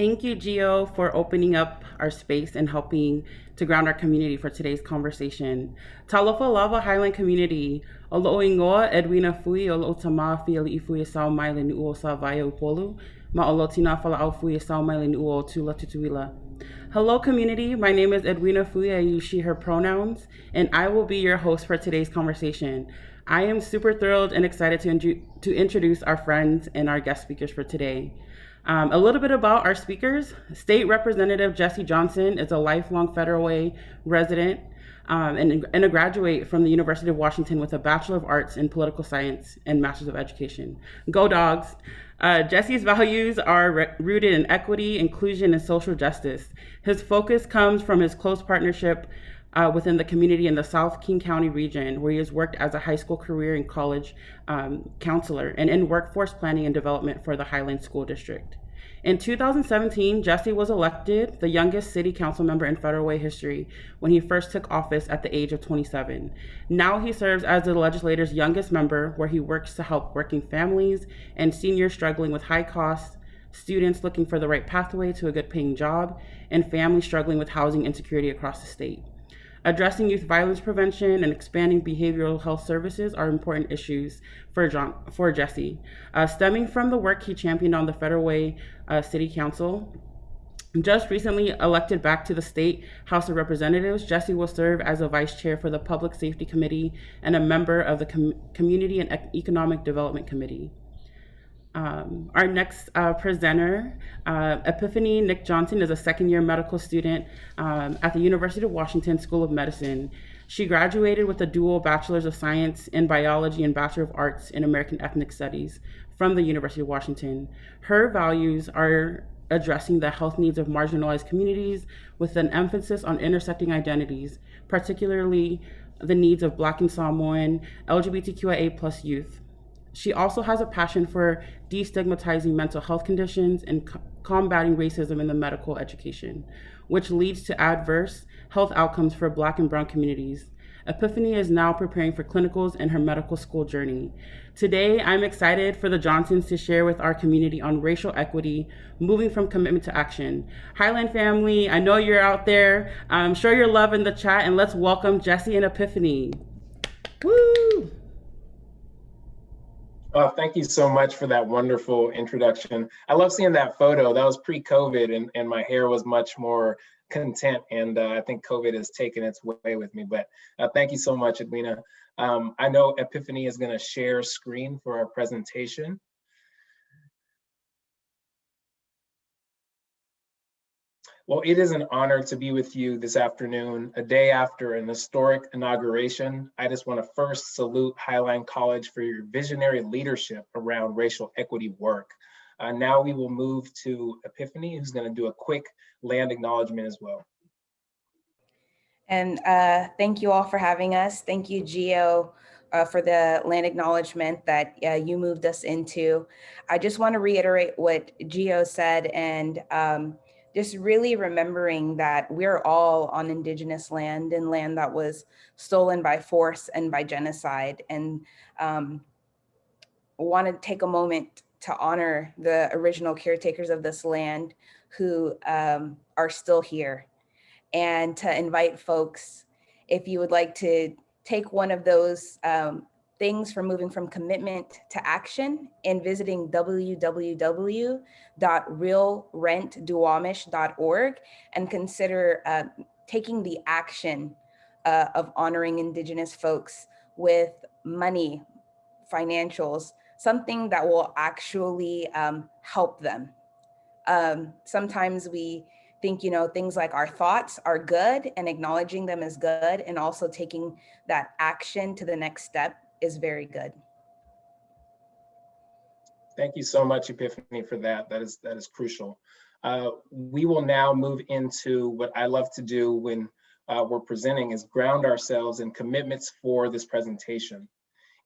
Thank you, Gio, for opening up our space and helping to ground our community for today's conversation. Talofa lava Highline community, olo ingoa Edwina fui olo tama fi ali ifui sao mai le nuo sa vaya upolu, ma olo tina fala fui sao mai le nuo tula tutuila. Hello community, my name is Edwina Fui, I use she, her pronouns, and I will be your host for today's conversation. I am super thrilled and excited to, to introduce our friends and our guest speakers for today. Um, a little bit about our speakers. State Representative Jesse Johnson is a lifelong Federal Way resident um, and, and, a graduate from the University of Washington with a Bachelor of Arts in Political Science and Masters of Education. Go Dogs! Uh, Jesse's values are rooted in equity, inclusion, and social justice. His focus comes from his close partnership uh, within the community in the South King County region, where he has worked as a high school career and college um, counselor and in workforce planning and development for the Highline School District. In 2017, Jesse was elected the youngest city council member in Federal Way history when he first took office at the age of 27. Now he serves as the legislator's youngest member, where he works to help working families and seniors struggling with high costs, students looking for the right pathway to a good paying job, and families struggling with housing insecurity across the state. Addressing youth violence prevention and expanding behavioral health services are important issues for John for Jesse. Uh, stemming from the work he championed on the Federal Way uh, City Council, just recently elected back to the State House of Representatives, Jesse will serve as a vice chair for the Public Safety Committee and a member of the Com Community and Economic Development Committee. Um, our next uh, presenter, uh, Epiphany Nick Johnson, is a second year medical student um, at the University of Washington School of Medicine. She graduated with a dual Bachelor's of Science in Biology and Bachelor of Arts in American Ethnic Studies from the University of Washington. Her values are addressing the health needs of marginalized communities with an emphasis on intersecting identities, particularly the needs of Black and Samoan, LGBTQIA plus youth. She also has a passion for destigmatizing mental health conditions and co combating racism in the medical education, which leads to adverse health outcomes for Black and Brown communities. Epiphany is now preparing for clinicals in her medical school journey. Today, I'm excited for the Johnsons to share with our community on racial equity, moving from commitment to action. Highline family, I know you're out there. Um, I'm sure you're loving the chat, and let's welcome Jesse and Epiphany. Woo! Oh, thank you so much for that wonderful introduction. I love seeing that photo. That was pre-COVID and, and my hair was much more content and uh, I think COVID has taken its way with me, but uh, thank you so much, Edwina. Um, I know Epiphany is gonna share screen for our presentation. Well, it is an honor to be with you this afternoon, a day after an historic inauguration. I just want to first salute Highline College for your visionary leadership around racial equity work. Uh, now we will move to Epiphany, who's going to do a quick land acknowledgement as well. And uh, thank you all for having us. Thank you, Gio, uh, for the land acknowledgement that uh, you moved us into. I just want to reiterate what Gio said and um, just really remembering that we're all on indigenous land and land that was stolen by force and by genocide. And um, want to take a moment to honor the original caretakers of this land who um, are still here. And to invite folks if you would like to take one of those um, things for moving from commitment to action and visiting www.realrentduwamish.org and consider uh, taking the action uh, of honoring Indigenous folks with money, financials, something that will actually um, help them. Um, sometimes we think, you know, things like our thoughts are good and acknowledging them is good and also taking that action to the next step is very good. Thank you so much, Epiphany, for that. That is that is crucial. Uh, we will now move into what I love to do when uh, we're presenting is ground ourselves in commitments for this presentation.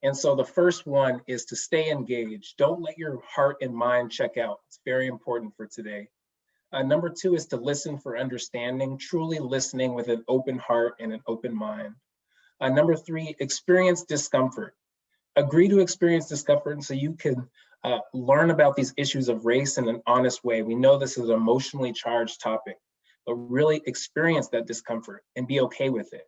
And so the first one is to stay engaged. Don't let your heart and mind check out. It's very important for today. Uh, number two is to listen for understanding, truly listening with an open heart and an open mind. Uh, number three, experience discomfort. Agree to experience discomfort so you can uh, learn about these issues of race in an honest way. We know this is an emotionally charged topic, but really experience that discomfort and be okay with it.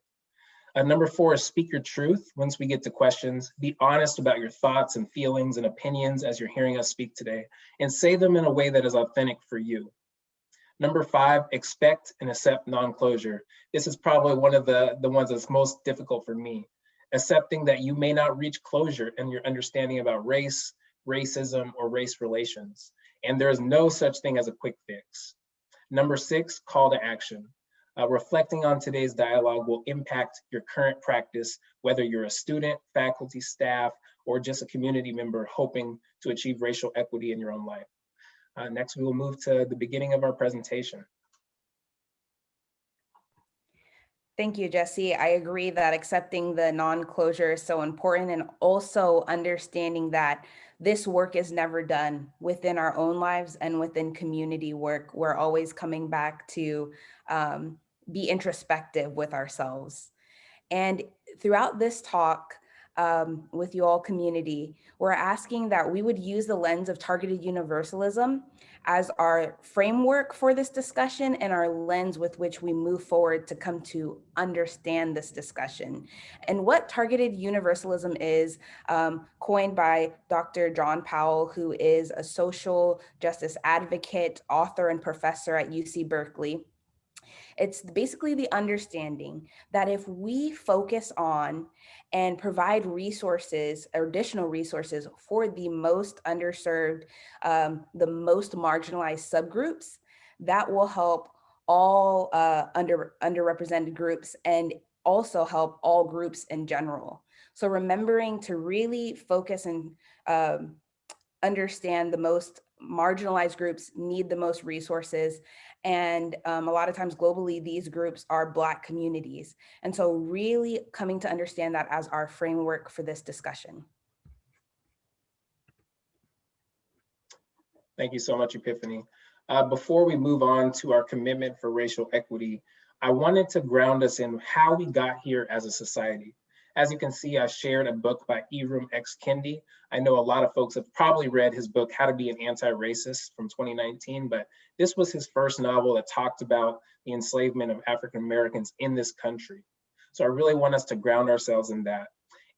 Uh, number four is speak your truth. Once we get to questions, be honest about your thoughts and feelings and opinions as you're hearing us speak today, and say them in a way that is authentic for you. Number five, expect and accept non-closure. This is probably one of the, the ones that's most difficult for me. Accepting that you may not reach closure in your understanding about race, racism, or race relations. And there is no such thing as a quick fix. Number six, call to action. Uh, reflecting on today's dialogue will impact your current practice, whether you're a student, faculty, staff, or just a community member hoping to achieve racial equity in your own life. Uh, next, we will move to the beginning of our presentation. Thank you, Jesse. I agree that accepting the non-closure is so important and also understanding that this work is never done within our own lives and within community work. We're always coming back to um, be introspective with ourselves. And throughout this talk, um, with you all community, we're asking that we would use the lens of targeted universalism as our framework for this discussion and our lens with which we move forward to come to understand this discussion. And what targeted universalism is um, coined by Dr. John Powell, who is a social justice advocate, author, and professor at UC Berkeley. It's basically the understanding that if we focus on and provide resources, additional resources for the most underserved, um, the most marginalized subgroups, that will help all uh, under underrepresented groups and also help all groups in general. So remembering to really focus and um, understand the most marginalized groups need the most resources. And um, a lot of times globally, these groups are Black communities. And so really coming to understand that as our framework for this discussion. Thank you so much, Epiphany. Uh, before we move on to our commitment for racial equity, I wanted to ground us in how we got here as a society. As you can see, I shared a book by Ibram X. Kendi. I know a lot of folks have probably read his book, How to Be an Anti-Racist from 2019, but this was his first novel that talked about the enslavement of African Americans in this country. So I really want us to ground ourselves in that.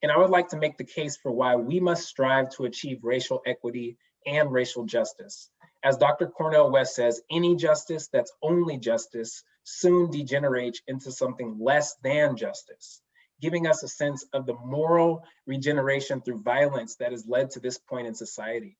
And I would like to make the case for why we must strive to achieve racial equity and racial justice. As Dr. Cornel West says, any justice that's only justice soon degenerates into something less than justice giving us a sense of the moral regeneration through violence that has led to this point in society.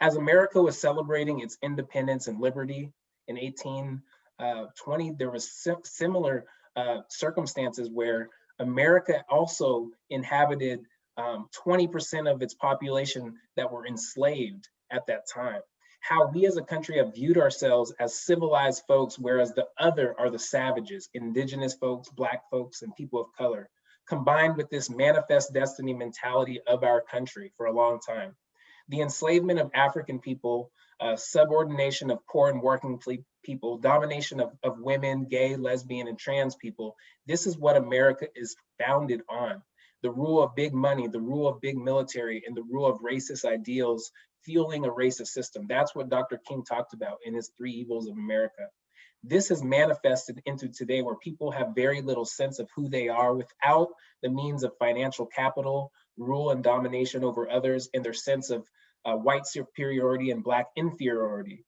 As America was celebrating its independence and liberty in 1820, uh, there was similar uh, circumstances where America also inhabited 20% um, of its population that were enslaved at that time. How we as a country have viewed ourselves as civilized folks, whereas the other are the savages, indigenous folks, black folks, and people of color combined with this manifest destiny mentality of our country for a long time. The enslavement of African people, uh, subordination of poor and working people, domination of, of women, gay, lesbian, and trans people. This is what America is founded on. The rule of big money, the rule of big military, and the rule of racist ideals fueling a racist system. That's what Dr. King talked about in his Three Evils of America. This has manifested into today where people have very little sense of who they are without the means of financial capital, rule and domination over others, and their sense of uh, white superiority and black inferiority.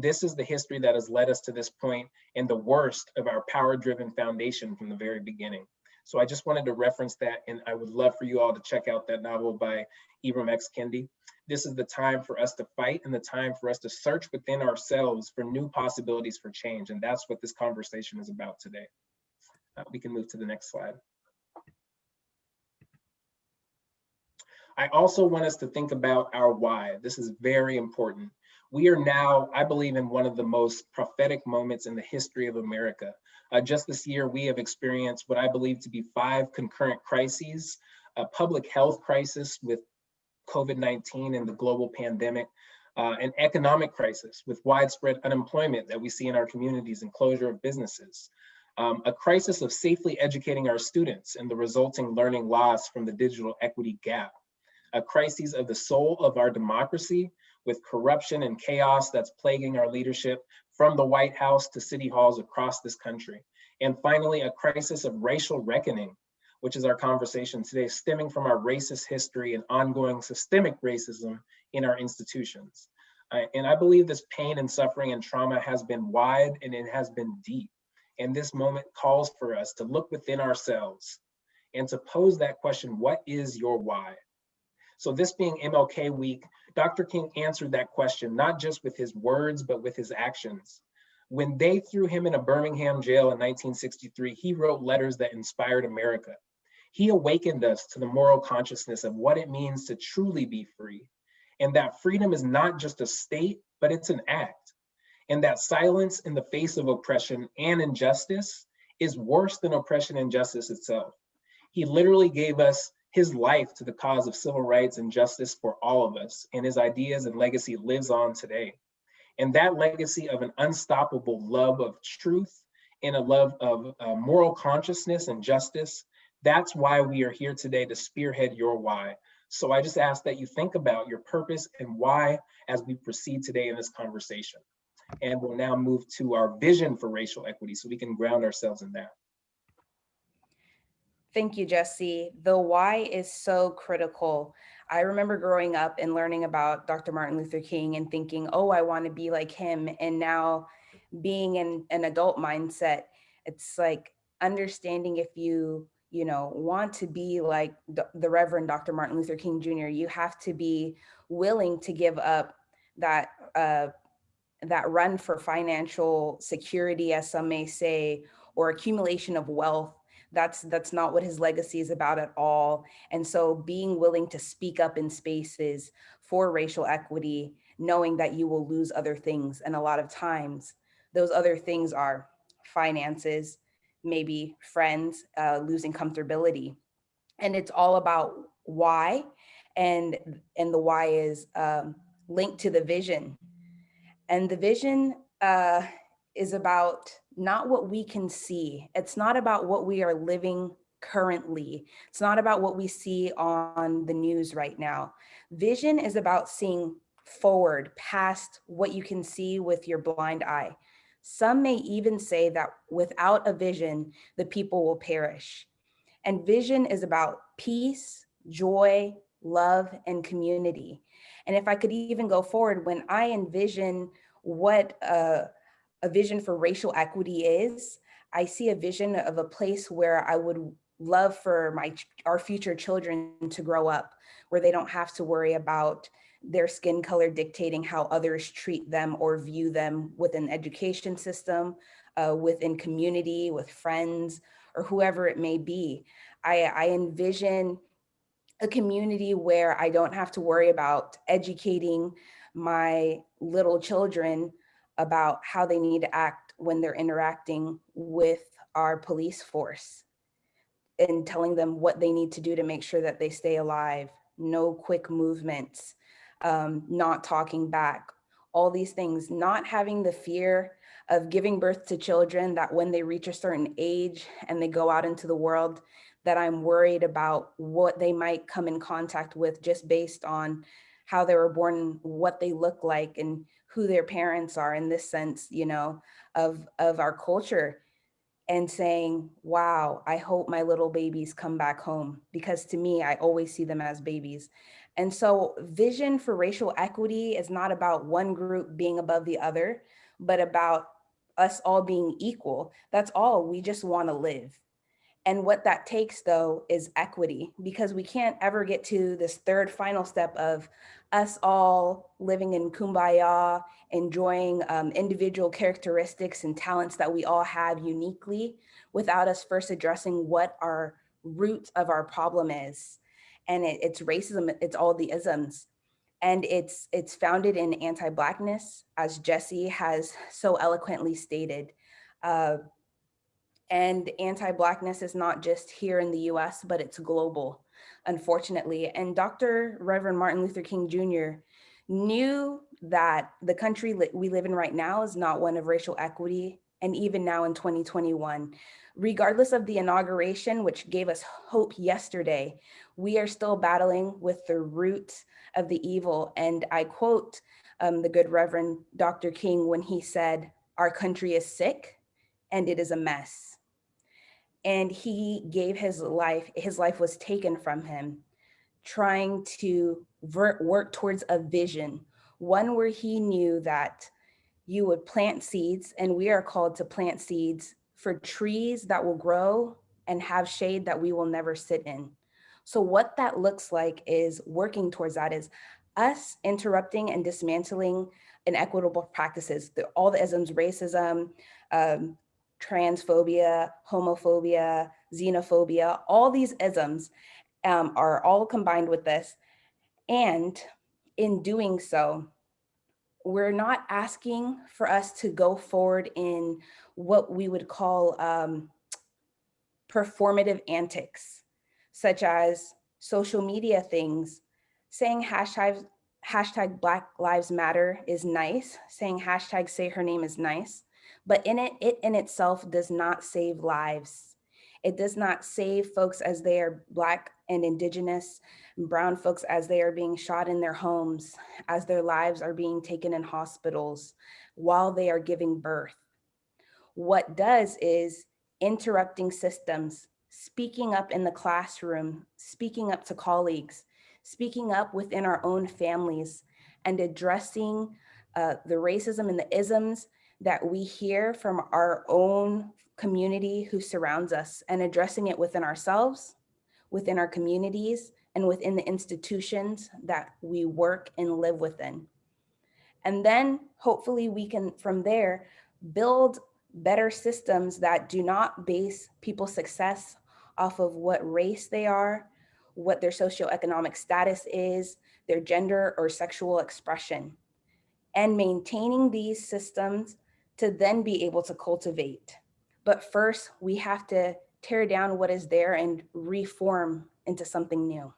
This is the history that has led us to this point and the worst of our power-driven foundation from the very beginning. So I just wanted to reference that, and I would love for you all to check out that novel by Ibram X. Kendi. This is the time for us to fight and the time for us to search within ourselves for new possibilities for change. And that's what this conversation is about today. Uh, we can move to the next slide. I also want us to think about our why. This is very important. We are now, I believe, in one of the most prophetic moments in the history of America. Uh, just this year, we have experienced what I believe to be five concurrent crises, a public health crisis with COVID-19 and the global pandemic, uh, an economic crisis with widespread unemployment that we see in our communities and closure of businesses, um, a crisis of safely educating our students and the resulting learning loss from the digital equity gap, a crisis of the soul of our democracy with corruption and chaos that's plaguing our leadership from the White House to city halls across this country. And finally, a crisis of racial reckoning, which is our conversation today, stemming from our racist history and ongoing systemic racism in our institutions. Uh, and I believe this pain and suffering and trauma has been wide and it has been deep. And this moment calls for us to look within ourselves and to pose that question, what is your why? So this being MLK week, Dr. King answered that question, not just with his words, but with his actions. When they threw him in a Birmingham jail in 1963, he wrote letters that inspired America. He awakened us to the moral consciousness of what it means to truly be free and that freedom is not just a state, but it's an act. And that silence in the face of oppression and injustice is worse than oppression and justice itself. He literally gave us his life to the cause of civil rights and justice for all of us, and his ideas and legacy lives on today. And that legacy of an unstoppable love of truth and a love of uh, moral consciousness and justice, that's why we are here today to spearhead your why, so I just ask that you think about your purpose and why as we proceed today in this conversation. And we'll now move to our vision for racial equity so we can ground ourselves in that. Thank you, Jesse. The why is so critical. I remember growing up and learning about Dr. Martin Luther King and thinking, oh, I want to be like him. And now being in an adult mindset, it's like understanding if you you know, want to be like the Reverend Dr. Martin Luther King Jr., you have to be willing to give up that uh, that run for financial security, as some may say, or accumulation of wealth. That's that's not what his legacy is about at all. And so being willing to speak up in spaces for racial equity, knowing that you will lose other things. And a lot of times those other things are finances, maybe friends, uh, losing comfortability. And it's all about why. And, and the why is um, linked to the vision. And the vision uh, is about not what we can see. It's not about what we are living currently. It's not about what we see on the news right now. Vision is about seeing forward past what you can see with your blind eye. Some may even say that without a vision, the people will perish. And vision is about peace, joy, love, and community. And if I could even go forward, when I envision what a, a vision for racial equity is, I see a vision of a place where I would love for my our future children to grow up, where they don't have to worry about their skin color dictating how others treat them or view them within education system, uh, within community, with friends, or whoever it may be. I, I envision a community where I don't have to worry about educating my little children about how they need to act when they're interacting with our police force and telling them what they need to do to make sure that they stay alive, no quick movements, um, not talking back, all these things, not having the fear of giving birth to children that when they reach a certain age and they go out into the world, that I'm worried about what they might come in contact with just based on how they were born, what they look like and who their parents are in this sense, you know, of, of our culture. And saying, wow, I hope my little babies come back home. Because to me, I always see them as babies. And so vision for racial equity is not about one group being above the other, but about us all being equal. That's all, we just wanna live. And what that takes though is equity because we can't ever get to this third final step of us all living in kumbaya, enjoying um, individual characteristics and talents that we all have uniquely without us first addressing what our root of our problem is and it, it's racism, it's all the isms. And it's, it's founded in anti-Blackness, as Jesse has so eloquently stated. Uh, and anti-Blackness is not just here in the US, but it's global, unfortunately. And Dr. Reverend Martin Luther King Jr. knew that the country we live in right now is not one of racial equity and even now in 2021. Regardless of the inauguration, which gave us hope yesterday, we are still battling with the root of the evil. And I quote um, the good Reverend Dr. King when he said, our country is sick and it is a mess. And he gave his life, his life was taken from him, trying to work towards a vision, one where he knew that you would plant seeds and we are called to plant seeds for trees that will grow and have shade that we will never sit in. So what that looks like is working towards that is us interrupting and dismantling inequitable practices, the, all the isms, racism, um, transphobia, homophobia, xenophobia, all these isms um, are all combined with this. And in doing so, we're not asking for us to go forward in what we would call um, performative antics, such as social media things, saying hashtag, hashtag Black Lives Matter is nice, saying hashtag say her name is nice, but in it, it in itself does not save lives. It does not save folks as they are Black and Indigenous, brown folks as they are being shot in their homes, as their lives are being taken in hospitals while they are giving birth. What does is interrupting systems, speaking up in the classroom, speaking up to colleagues, speaking up within our own families and addressing uh, the racism and the isms that we hear from our own community who surrounds us and addressing it within ourselves, within our communities, and within the institutions that we work and live within. And then hopefully we can, from there, build better systems that do not base people's success off of what race they are, what their socioeconomic status is, their gender or sexual expression, and maintaining these systems to then be able to cultivate. But first, we have to tear down what is there and reform into something new.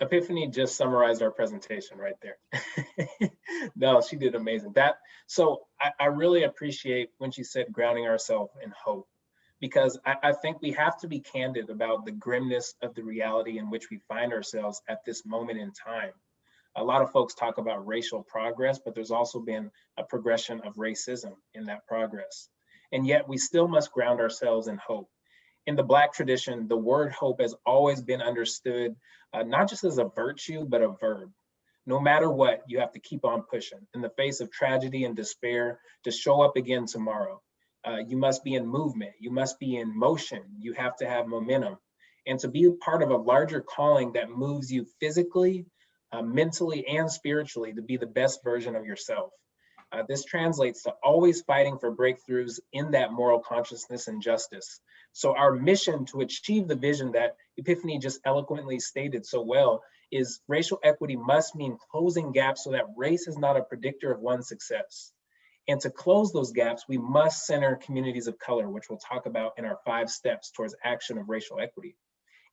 Epiphany just summarized our presentation right there. no, she did amazing. That so I, I, really appreciate when she said grounding ourselves in hope, because I, I think we have to be candid about the grimness of the reality in which we find ourselves at this moment in time. A lot of folks talk about racial progress, but there's also been a progression of racism in that progress. And yet we still must ground ourselves in hope in the Black tradition, the word hope has always been understood uh, not just as a virtue, but a verb. No matter what, you have to keep on pushing. In the face of tragedy and despair, to show up again tomorrow. Uh, you must be in movement. You must be in motion. You have to have momentum. And to be part of a larger calling that moves you physically, uh, mentally, and spiritually to be the best version of yourself. Uh, this translates to always fighting for breakthroughs in that moral consciousness and justice. So our mission to achieve the vision that Epiphany just eloquently stated so well is racial equity must mean closing gaps so that race is not a predictor of one's success. And to close those gaps, we must center communities of color, which we'll talk about in our five steps towards action of racial equity.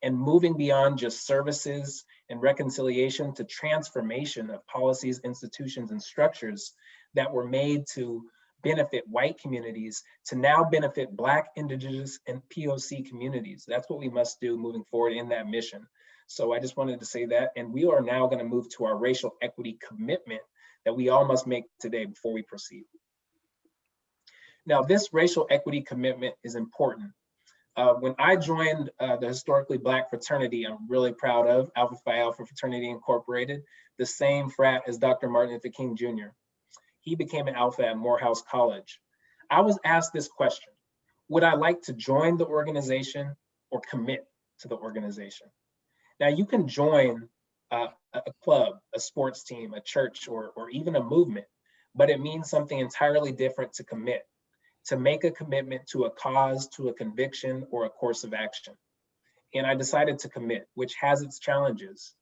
And moving beyond just services and reconciliation to transformation of policies, institutions, and structures that were made to benefit white communities to now benefit Black, Indigenous, and POC communities. That's what we must do moving forward in that mission. So I just wanted to say that. And we are now going to move to our racial equity commitment that we all must make today before we proceed. Now, this racial equity commitment is important. Uh, when I joined uh, the historically Black fraternity, I'm really proud of Alpha Phi Alpha Fraternity Incorporated, the same frat as Dr. Martin Luther King Jr he became an alpha at Morehouse College. I was asked this question, would I like to join the organization or commit to the organization? Now you can join uh, a club, a sports team, a church, or, or even a movement, but it means something entirely different to commit, to make a commitment to a cause, to a conviction, or a course of action. And I decided to commit, which has its challenges.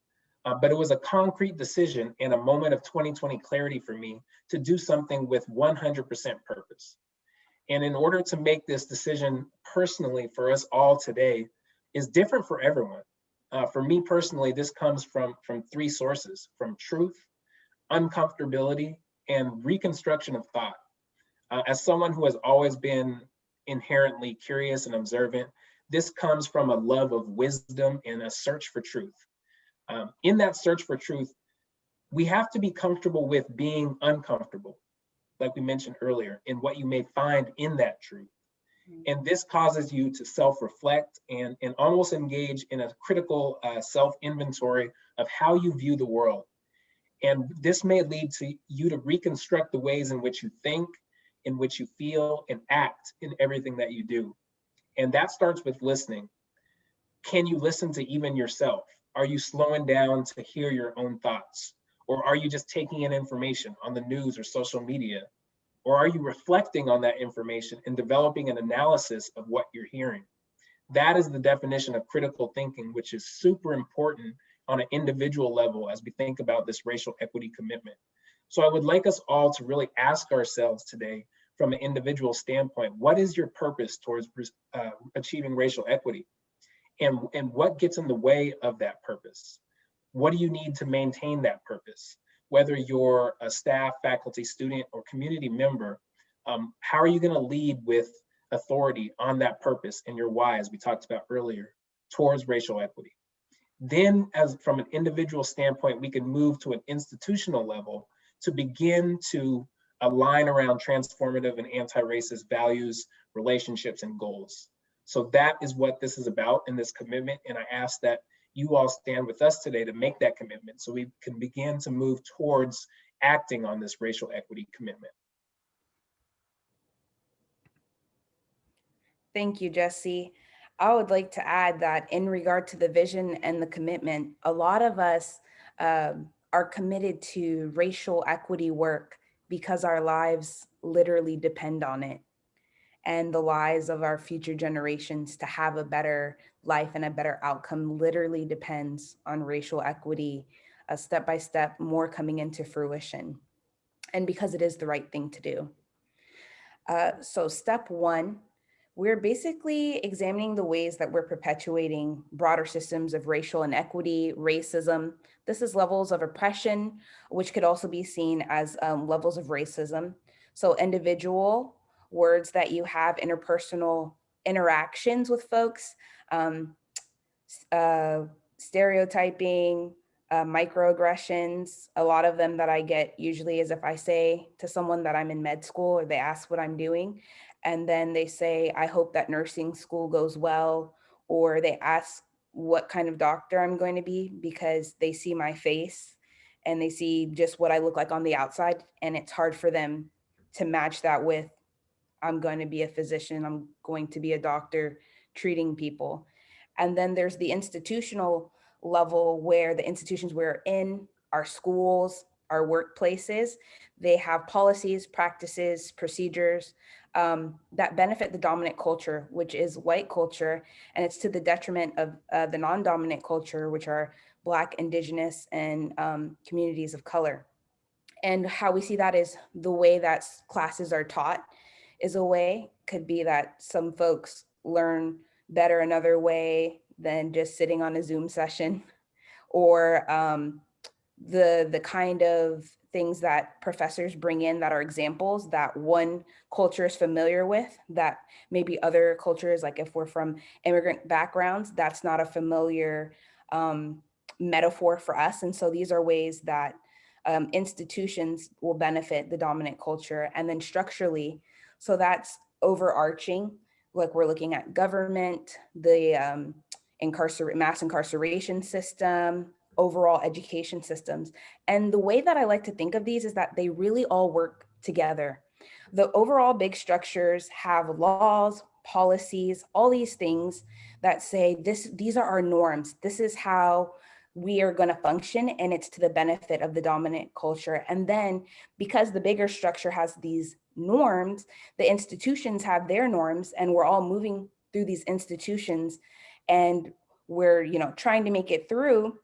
Uh, but it was a concrete decision and a moment of 2020 clarity for me to do something with 100% purpose. And in order to make this decision personally for us all today is different for everyone. Uh, for me personally, this comes from, from three sources, from truth, uncomfortability, and reconstruction of thought. Uh, as someone who has always been inherently curious and observant, this comes from a love of wisdom and a search for truth. Um, in that search for truth, we have to be comfortable with being uncomfortable, like we mentioned earlier, in what you may find in that truth. And this causes you to self-reflect and, and almost engage in a critical uh, self-inventory of how you view the world. And this may lead to you to reconstruct the ways in which you think, in which you feel and act in everything that you do. And that starts with listening. Can you listen to even yourself? Are you slowing down to hear your own thoughts? Or are you just taking in information on the news or social media? Or are you reflecting on that information and developing an analysis of what you're hearing? That is the definition of critical thinking, which is super important on an individual level as we think about this racial equity commitment. So I would like us all to really ask ourselves today from an individual standpoint, what is your purpose towards uh, achieving racial equity? And, and what gets in the way of that purpose? What do you need to maintain that purpose? whether you're a staff, faculty, student, or community member, um, how are you gonna lead with authority on that purpose and your why, as we talked about earlier, towards racial equity? Then as from an individual standpoint, we can move to an institutional level to begin to align around transformative and anti-racist values, relationships, and goals. So that is what this is about in this commitment. And I ask that you all stand with us today to make that commitment so we can begin to move towards acting on this racial equity commitment. Thank you, Jesse. I would like to add that in regard to the vision and the commitment, a lot of us um, are committed to racial equity work because our lives literally depend on it and the lives of our future generations to have a better life and a better outcome literally depends on racial equity, a step by step more coming into fruition. And because it is the right thing to do. Uh, so step one, we're basically examining the ways that we're perpetuating broader systems of racial inequity, racism. This is levels of oppression, which could also be seen as um, levels of racism. So individual, words that you have interpersonal interactions with folks, um, uh, stereotyping, uh, microaggressions. A lot of them that I get usually is if I say to someone that I'm in med school or they ask what I'm doing, and then they say, I hope that nursing school goes well, or they ask what kind of doctor I'm going to be because they see my face and they see just what I look like on the outside. And it's hard for them to match that with I'm going to be a physician, I'm going to be a doctor treating people. And then there's the institutional level where the institutions we're in, our schools, our workplaces, they have policies, practices, procedures um, that benefit the dominant culture, which is white culture, and it's to the detriment of uh, the non-dominant culture, which are Black, Indigenous, and um, communities of color. And how we see that is the way that classes are taught is a way, could be that some folks learn better another way than just sitting on a Zoom session or um, the, the kind of things that professors bring in that are examples that one culture is familiar with that maybe other cultures, like if we're from immigrant backgrounds, that's not a familiar um, metaphor for us. And so these are ways that um, institutions will benefit the dominant culture. And then structurally, so that's overarching, like we're looking at government, the um, incarcer mass incarceration system, overall education systems. And the way that I like to think of these is that they really all work together. The overall big structures have laws, policies, all these things that say this, these are our norms. This is how we are going to function and it's to the benefit of the dominant culture. And then because the bigger structure has these norms, the institutions have their norms and we're all moving through these institutions and we're, you know, trying to make it through.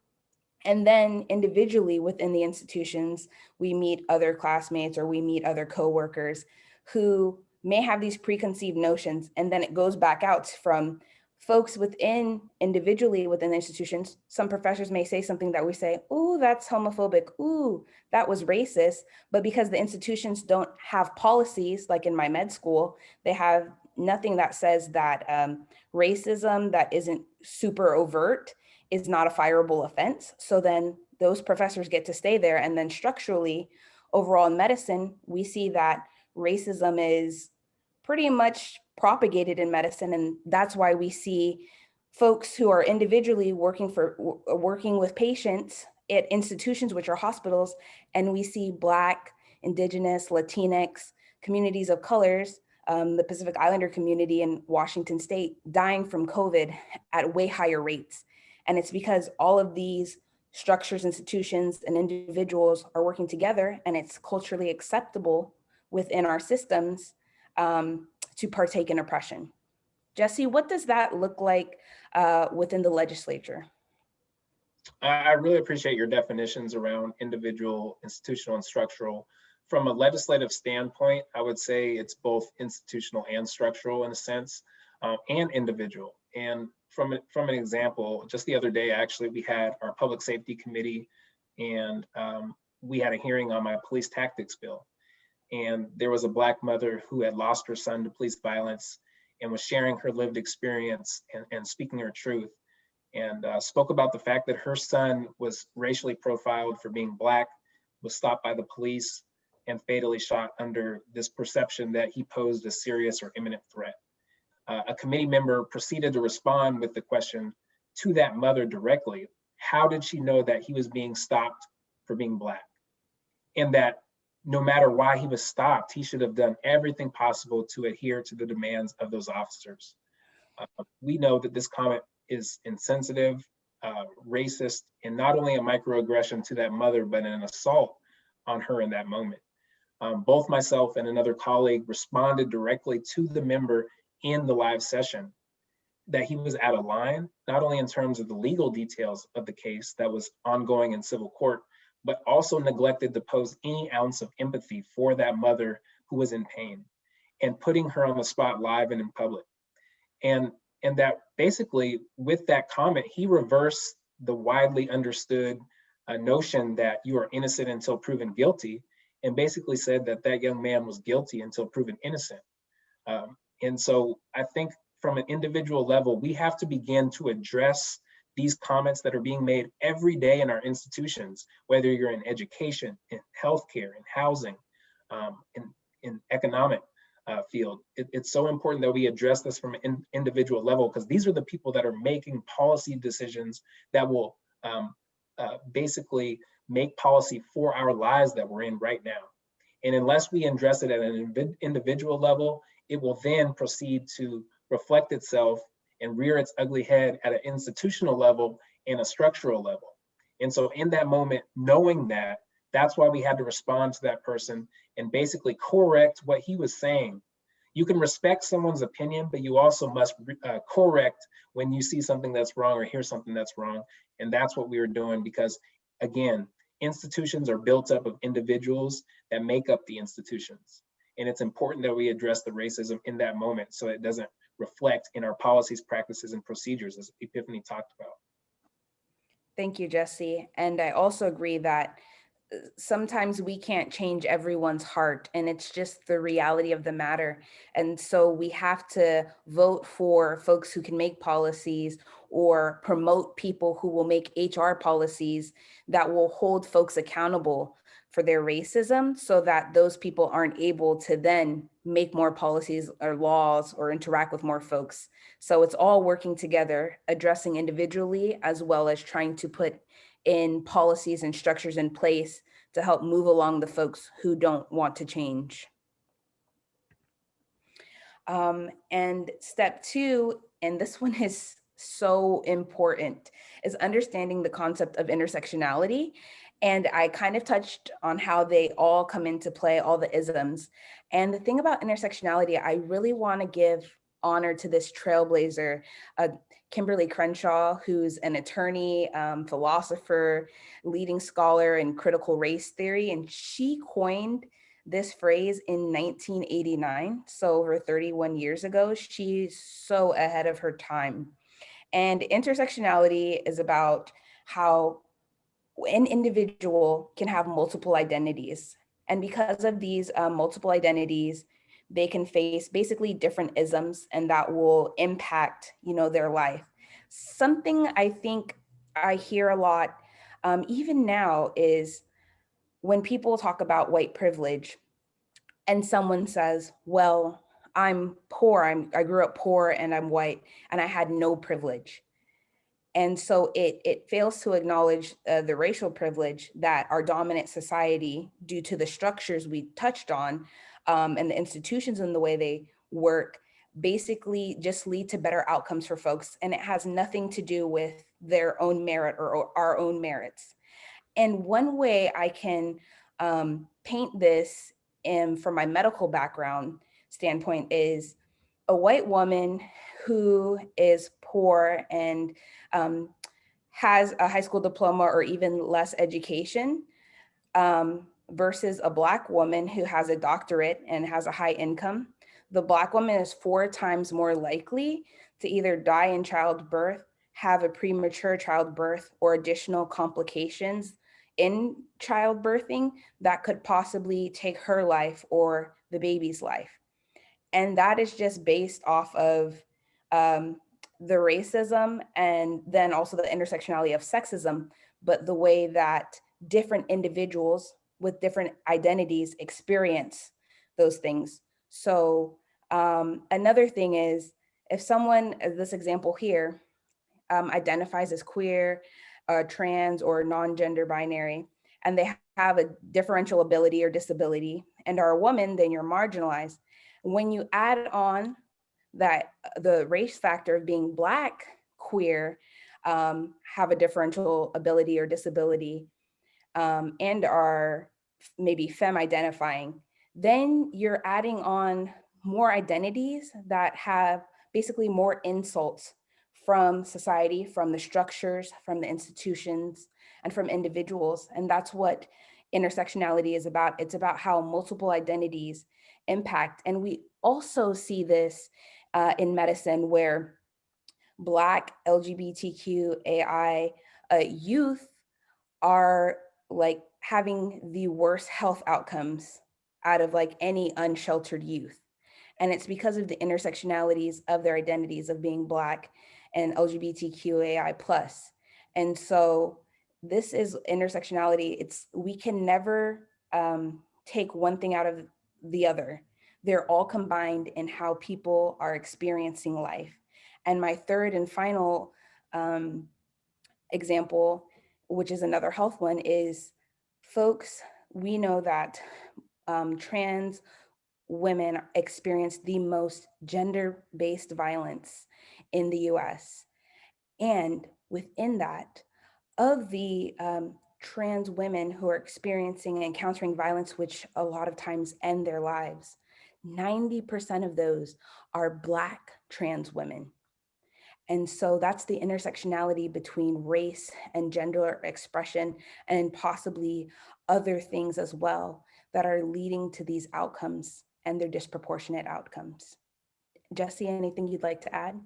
And then individually within the institutions, we meet other classmates or we meet other coworkers who may have these preconceived notions. And then it goes back out from folks within individually within institutions, some professors may say something that we say, ooh, that's homophobic, ooh, that was racist. But because the institutions don't have policies, like in my med school, they have nothing that says that um, racism that isn't super overt is not a fireable offense. So then those professors get to stay there. And then structurally, overall in medicine, we see that racism is pretty much propagated in medicine. And that's why we see folks who are individually working for working with patients at institutions, which are hospitals, and we see Black, Indigenous, Latinx, communities of colors, um, the Pacific Islander community in Washington state dying from COVID at way higher rates. And it's because all of these structures, institutions, and individuals are working together and it's culturally acceptable within our systems um, to partake in oppression. Jesse, what does that look like uh, within the legislature? I really appreciate your definitions around individual, institutional, and structural. From a legislative standpoint, I would say it's both institutional and structural in a sense, uh, and individual. And from, from an example, just the other day, actually, we had our public safety committee and um, we had a hearing on my police tactics bill. And there was a black mother who had lost her son to police violence and was sharing her lived experience and, and speaking her truth and uh, spoke about the fact that her son was racially profiled for being black, was stopped by the police and fatally shot under this perception that he posed a serious or imminent threat uh, a committee member proceeded to respond with the question to that mother directly. How did she know that he was being stopped for being Black? And that no matter why he was stopped, he should have done everything possible to adhere to the demands of those officers. Uh, we know that this comment is insensitive, uh, racist, and not only a microaggression to that mother, but an assault on her in that moment. Um, both myself and another colleague responded directly to the member in the live session that he was out of line, not only in terms of the legal details of the case that was ongoing in civil court, but also neglected to pose any ounce of empathy for that mother who was in pain and putting her on the spot live and in public. And, and that basically with that comment, he reversed the widely understood uh, notion that you are innocent until proven guilty and basically said that that young man was guilty until proven innocent. Um, and so I think from an individual level, we have to begin to address these comments that are being made every day in our institutions, whether you're in education, in healthcare, in housing, um, in, in economic uh, field. It, it's so important that we address this from an in, individual level because these are the people that are making policy decisions that will um, uh, basically make policy for our lives that we're in right now. And unless we address it at an individual level it will then proceed to reflect itself and rear its ugly head at an institutional level and a structural level. And so in that moment, knowing that, that's why we had to respond to that person and basically correct what he was saying. You can respect someone's opinion, but you also must uh, correct when you see something that's wrong or hear something that's wrong. And that's what we were doing because again, institutions are built up of individuals that make up the institutions. And it's important that we address the racism in that moment so it doesn't reflect in our policies, practices, and procedures as Epiphany talked about. Thank you, Jesse. And I also agree that uh, sometimes we can't change everyone's heart and it's just the reality of the matter. And so we have to vote for folks who can make policies or promote people who will make HR policies that will hold folks accountable for their racism so that those people aren't able to then make more policies or laws or interact with more folks. So it's all working together, addressing individually, as well as trying to put in policies and structures in place to help move along the folks who don't want to change. Um, and step two, and this one is so important, is understanding the concept of intersectionality and I kind of touched on how they all come into play, all the isms. And the thing about intersectionality, I really want to give honor to this trailblazer, uh, Kimberlé Crenshaw, who's an attorney, um, philosopher, leading scholar in critical race theory. And she coined this phrase in 1989, so over 31 years ago. She's so ahead of her time. And intersectionality is about how an individual can have multiple identities. And because of these um, multiple identities, they can face basically different isms and that will impact, you know, their life. Something I think I hear a lot, um, even now, is when people talk about white privilege and someone says, well, I'm poor, I'm, I grew up poor and I'm white and I had no privilege. And so it, it fails to acknowledge uh, the racial privilege that our dominant society, due to the structures we touched on um, and the institutions and the way they work, basically just lead to better outcomes for folks. And it has nothing to do with their own merit or, or our own merits. And one way I can um, paint this in, from my medical background standpoint is a white woman who is poor and um, has a high school diploma or even less education um, versus a black woman who has a doctorate and has a high income. The black woman is four times more likely to either die in childbirth, have a premature childbirth or additional complications in childbirthing that could possibly take her life or the baby's life. And that is just based off of um, the racism and then also the intersectionality of sexism, but the way that different individuals with different identities experience those things. So um, another thing is if someone, this example here, um, identifies as queer, uh, trans or non-gender binary, and they have a differential ability or disability and are a woman, then you're marginalized. When you add on that uh, the race factor of being black, queer, um, have a differential ability or disability, um, and are maybe femme identifying, then you're adding on more identities that have basically more insults from society, from the structures, from the institutions, and from individuals. And that's what intersectionality is about. It's about how multiple identities impact. And we also see this uh, in medicine where Black LGBTQAI uh, youth are like having the worst health outcomes out of like any unsheltered youth. And it's because of the intersectionalities of their identities of being Black and LGBTQAI plus. And so this is intersectionality. It's we can never um, take one thing out of the other. They're all combined in how people are experiencing life. And my third and final um, example, which is another health one, is folks, we know that um, trans women experience the most gender-based violence in the US. And within that, of the um, trans women who are experiencing and encountering violence, which a lot of times end their lives, 90% of those are Black trans women. And so that's the intersectionality between race and gender expression and possibly other things as well that are leading to these outcomes and their disproportionate outcomes. Jesse, anything you'd like to add?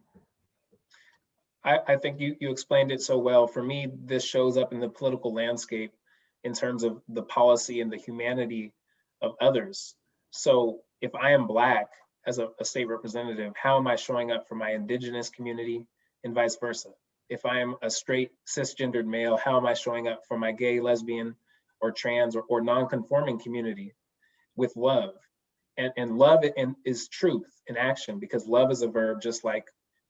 I, I think you, you explained it so well. For me, this shows up in the political landscape in terms of the policy and the humanity of others. So if I am Black as a, a, state representative, how am I showing up for my indigenous community and vice versa? If I am a straight cisgendered male, how am I showing up for my gay, lesbian, or trans or, or non-conforming community with love? And, and love and is truth in action because love is a verb, just like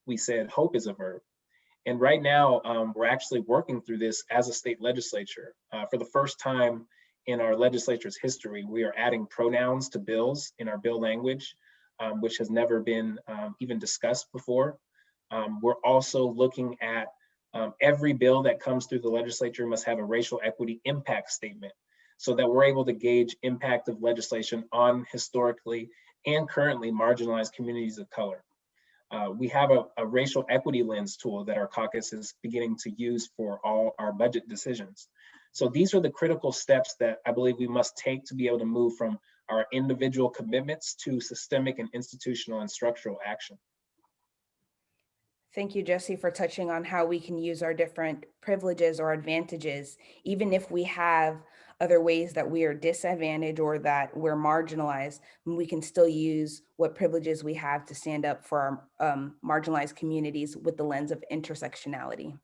we said, hope is a verb. And right now, um, we're actually working through this as a state legislature. Uh, for the first time in our legislature's history, we are adding pronouns to bills in our bill language, um, which has never been um, even discussed before. Um, we're also looking at um, every bill that comes through the legislature must have a racial equity impact statement so that we're able to gauge impact of legislation on historically and currently marginalized communities of color. Uh, we have a, a, racial equity lens tool that our caucus is beginning to use for all our budget decisions. So these are the critical steps that I believe we must take to be able to move from our individual commitments to systemic and institutional and structural action. Thank you, Jesse, for touching on how we can use our different privileges or advantages, even if we have other ways that we are disadvantaged or that we're marginalized, we can still use what privileges we have to stand up for our um, marginalized communities with the lens of intersectionality.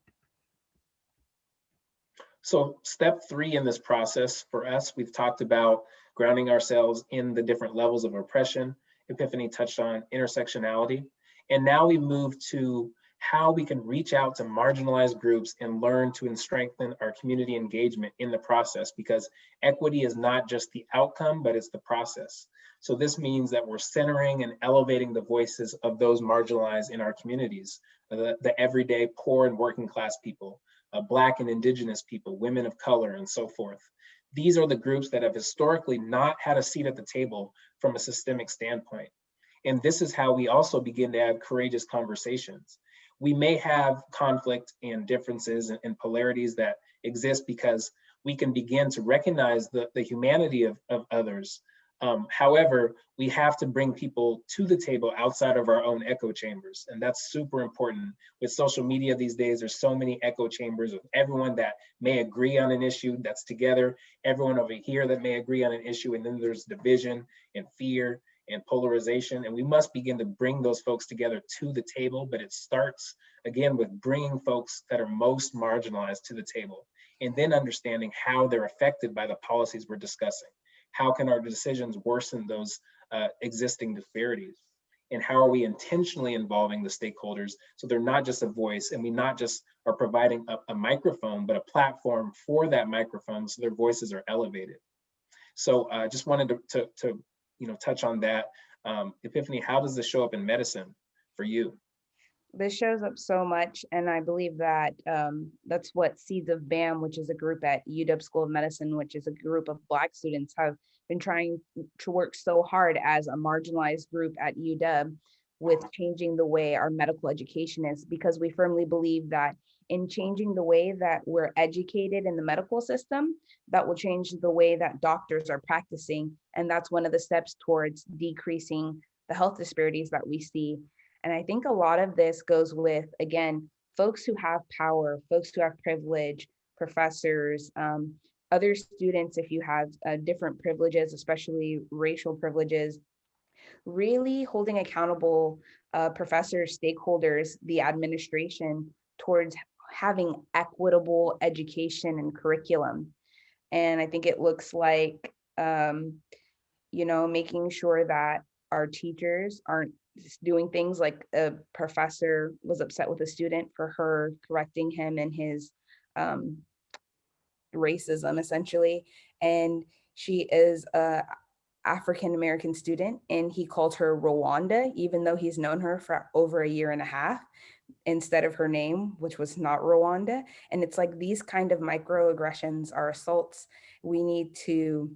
So step three in this process for us, we've talked about grounding ourselves in the different levels of oppression. Epiphany touched on intersectionality. And now we move to how we can reach out to marginalized groups and learn to strengthen our community engagement in the process because equity is not just the outcome, but it's the process. So this means that we're centering and elevating the voices of those marginalized in our communities, the, the everyday poor and working class people, uh, Black and Indigenous people, women of color, and so forth. These are the groups that have historically not had a seat at the table from a systemic standpoint. And this is how we also begin to have courageous conversations we may have conflict and differences and, and, polarities that exist because we can begin to recognize the, the humanity of, of others. Um, however, we have to bring people to the table outside of our own echo chambers. And that's super important. With social media these days, there's so many echo chambers of everyone that may agree on an issue that's together, everyone over here that may agree on an issue, and then there's division and fear and polarization. And we must begin to bring those folks together to the table, but it starts again with bringing folks that are most marginalized to the table and then understanding how they're affected by the policies we're discussing. How can our decisions worsen those uh, existing disparities? And how are we intentionally involving the stakeholders so they're not just a voice and we not just are providing a, a microphone, but a platform for that microphone so their voices are elevated. So I uh, just wanted to, to, to you know, touch on that. Um, Epiphany, how does this show up in medicine for you? This shows up so much, and I believe that um, that's what Seeds of BAM, which is a group at UW School of Medicine, which is a group of Black students, have been trying to work so hard as a marginalized group at UW with changing the way our medical education is, because we firmly believe that in changing the way that we're educated in the medical system, that will change the way that doctors are practicing. And that's one of the steps towards decreasing the health disparities that we see. And I think a lot of this goes with, again, folks who have power, folks who have privilege, professors, um, other students, if you have uh, different privileges, especially racial privileges, really holding accountable uh, professors, stakeholders, the administration towards having equitable education and curriculum. And I think it looks like, um, you know, making sure that our teachers aren't doing things like a professor was upset with a student for her correcting him in his um, racism, essentially. And she is a African American student, and he called her Rwanda, even though he's known her for over a year and a half instead of her name, which was not Rwanda. And it's like these kind of microaggressions are assaults. We need to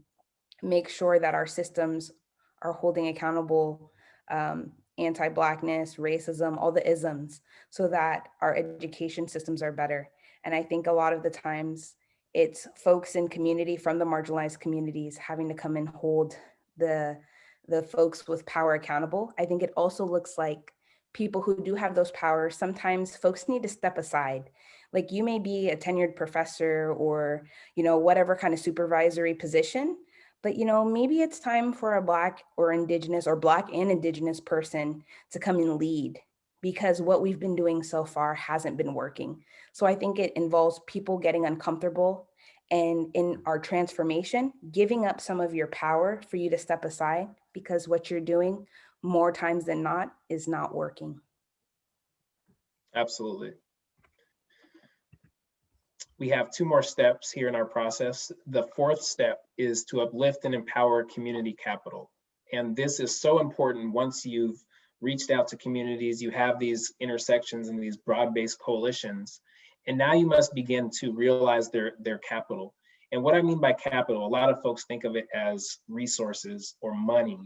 make sure that our systems are holding accountable um, anti-blackness, racism, all the isms, so that our education systems are better. And I think a lot of the times it's folks in community from the marginalized communities having to come and hold the, the folks with power accountable. I think it also looks like people who do have those powers, sometimes folks need to step aside. Like you may be a tenured professor or, you know, whatever kind of supervisory position, but you know, maybe it's time for a black or indigenous or black and indigenous person to come and lead because what we've been doing so far hasn't been working. So I think it involves people getting uncomfortable and in our transformation, giving up some of your power for you to step aside because what you're doing more times than not is not working. Absolutely. We have two more steps here in our process. The fourth step is to uplift and empower community capital. And this is so important once you've reached out to communities, you have these intersections and these broad-based coalitions, and now you must begin to realize their, their capital. And what I mean by capital, a lot of folks think of it as resources or money,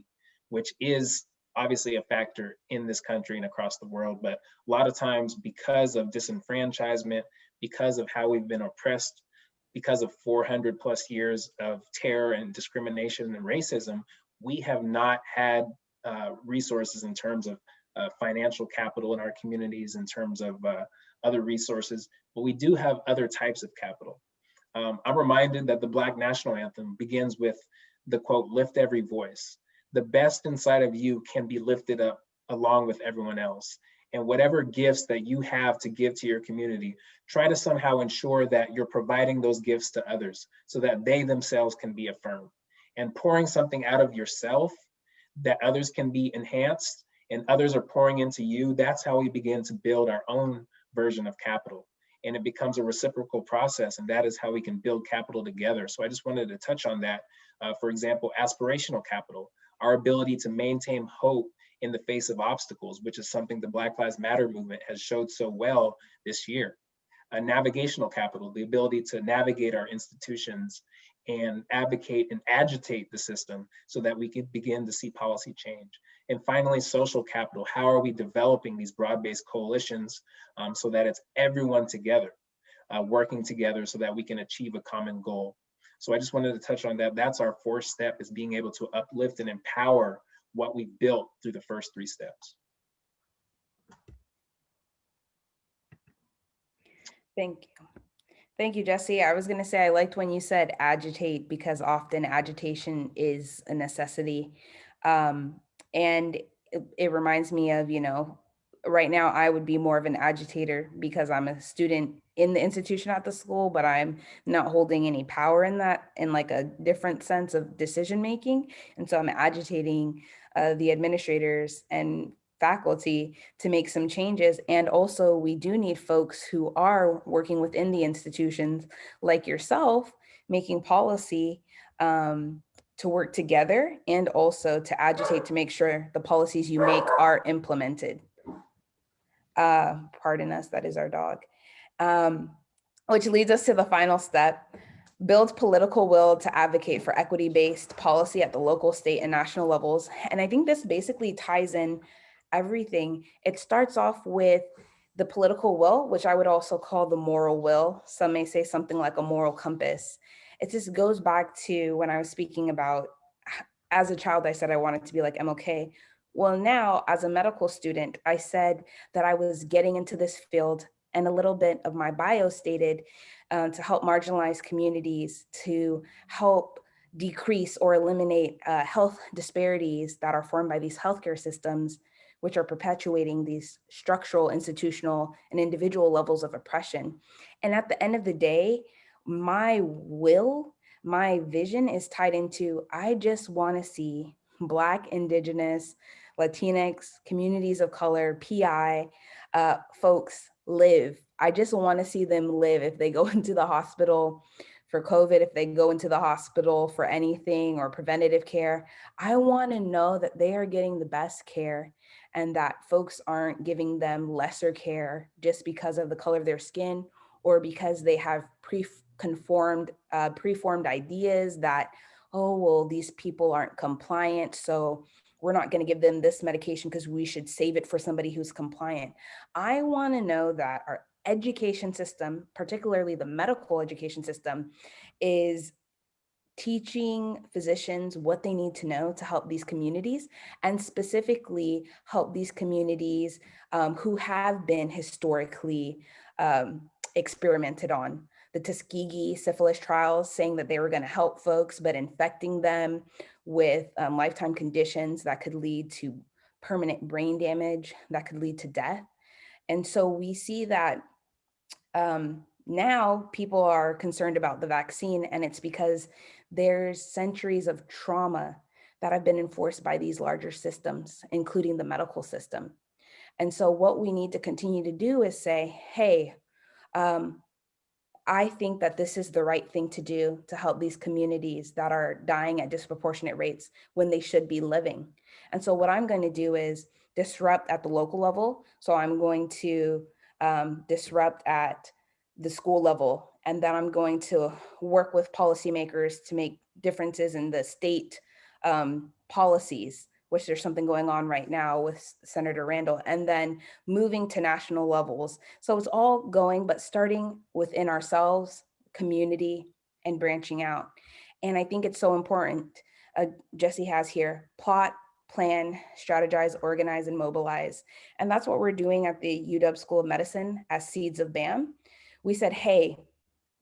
which is obviously a factor in this country and across the world, but a lot of times because of disenfranchisement, because of how we've been oppressed, because of 400 plus years of terror and discrimination and racism, we have not had uh, resources in terms of uh, financial capital in our communities, in terms of uh, other resources, but we do have other types of capital. Um, I'm reminded that the Black National Anthem begins with the quote, lift every voice. The best inside of you can be lifted up along with everyone else. And whatever gifts that you have to give to your community, try to somehow ensure that you're providing those gifts to others so that they themselves can be affirmed. And pouring something out of yourself that others can be enhanced and others are pouring into you, that's how we begin to build our own version of capital. And it becomes a reciprocal process, and that is how we can build capital together. So I just wanted to touch on that. Uh, for example, aspirational capital, our ability to maintain hope in the face of obstacles, which is something the Black Lives Matter movement has showed so well this year. A navigational capital, the ability to navigate our institutions and advocate and agitate the system so that we can begin to see policy change. And finally, social capital. How are we developing these broad-based coalitions um, so that it's everyone together, uh, working together so that we can achieve a common goal. So I just wanted to touch on that. That's our fourth step is being able to uplift and empower what we built through the first three steps. Thank you. Thank you, Jesse. I was going to say I liked when you said agitate because often agitation is a necessity. Um, and it, it reminds me of, you know, right now I would be more of an agitator because I'm a student in the institution at the school, but I'm not holding any power in that in like a different sense of decision making. And so I'm agitating uh, the administrators and faculty to make some changes. And also we do need folks who are working within the institutions like yourself, making policy um, to work together and also to agitate to make sure the policies you make are implemented. Uh, pardon us, that is our dog. Um, which leads us to the final step, build political will to advocate for equity-based policy at the local, state, and national levels. And I think this basically ties in everything. It starts off with the political will, which I would also call the moral will. Some may say something like a moral compass. It just goes back to when I was speaking about, as a child, I said I wanted to be like MLK. Well, now as a medical student, I said that I was getting into this field and a little bit of my bio stated uh, to help marginalized communities, to help decrease or eliminate uh, health disparities that are formed by these healthcare systems, which are perpetuating these structural, institutional, and individual levels of oppression. And at the end of the day, my will, my vision is tied into, I just wanna see Black, Indigenous, Latinx, communities of color, PI, uh, folks live. I just wanna see them live if they go into the hospital for COVID, if they go into the hospital for anything or preventative care, I wanna know that they are getting the best care and that folks aren't giving them lesser care just because of the color of their skin or because they have pre-conformed, uh, preformed ideas that, oh, well, these people aren't compliant, so we're not going to give them this medication because we should save it for somebody who's compliant. I want to know that our education system, particularly the medical education system, is teaching physicians what they need to know to help these communities and specifically help these communities um, who have been historically um, experimented on. The Tuskegee syphilis trials saying that they were gonna help folks, but infecting them with um, lifetime conditions that could lead to permanent brain damage, that could lead to death. And so we see that um, now people are concerned about the vaccine and it's because there's centuries of trauma that have been enforced by these larger systems, including the medical system. And so what we need to continue to do is say, hey, um, I think that this is the right thing to do to help these communities that are dying at disproportionate rates when they should be living. And so what I'm going to do is disrupt at the local level. So I'm going to um, disrupt at the school level and then I'm going to work with policymakers to make differences in the state um, policies, which there's something going on right now with Senator Randall, and then moving to national levels. So it's all going, but starting within ourselves, community, and branching out. And I think it's so important uh, Jesse has here, plot, plan, strategize, organize, and mobilize. And that's what we're doing at the UW School of Medicine as Seeds of BAM. We said, hey,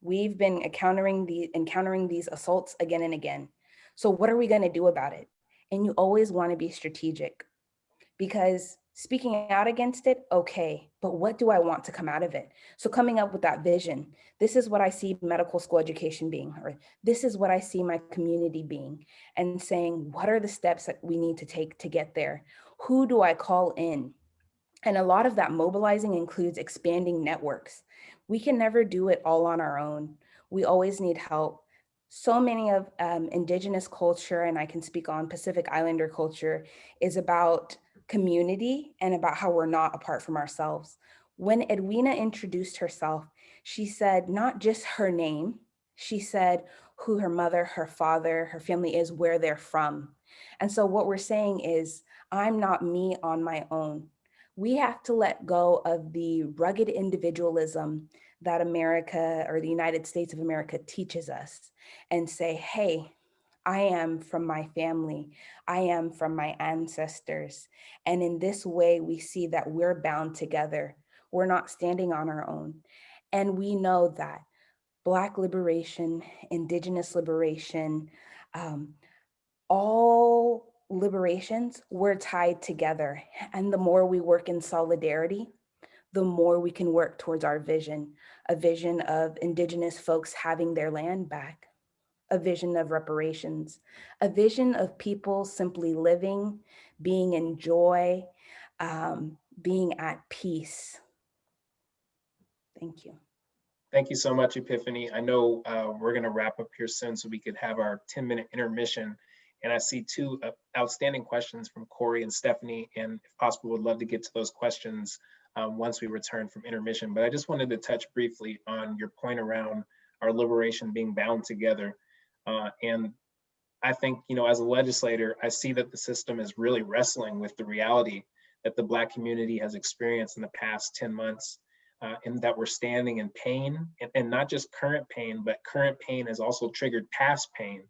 we've been encountering, the, encountering these assaults again and again. So what are we gonna do about it? And you always wanna be strategic because speaking out against it, okay, but what do I want to come out of it? So coming up with that vision, this is what I see medical school education being, or this is what I see my community being, and saying, what are the steps that we need to take to get there? Who do I call in? And a lot of that mobilizing includes expanding networks. We can never do it all on our own. We always need help. So many of um, indigenous culture, and I can speak on Pacific Islander culture, is about community and about how we're not apart from ourselves. When Edwina introduced herself, she said not just her name, she said who her mother, her father, her family is, where they're from. And so what we're saying is, I'm not me on my own. We have to let go of the rugged individualism that America or the United States of America teaches us and say, hey, I am from my family. I am from my ancestors. And in this way, we see that we're bound together. We're not standing on our own. And we know that Black liberation, Indigenous liberation, um, all liberations, we're tied together. And the more we work in solidarity, the more we can work towards our vision, a vision of Indigenous folks having their land back, a vision of reparations, a vision of people simply living, being in joy, um, being at peace. Thank you. Thank you so much, Epiphany. I know uh, we're going to wrap up here soon so we could have our 10 minute intermission. And I see two uh, outstanding questions from Corey and Stephanie. And if possible, would love to get to those questions um, once we return from intermission. But I just wanted to touch briefly on your point around our liberation being bound together. Uh, and I think, you know, as a legislator, I see that the system is really wrestling with the reality that the Black community has experienced in the past 10 months, uh, and that we're standing in pain, and, and not just current pain, but current pain has also triggered past pain.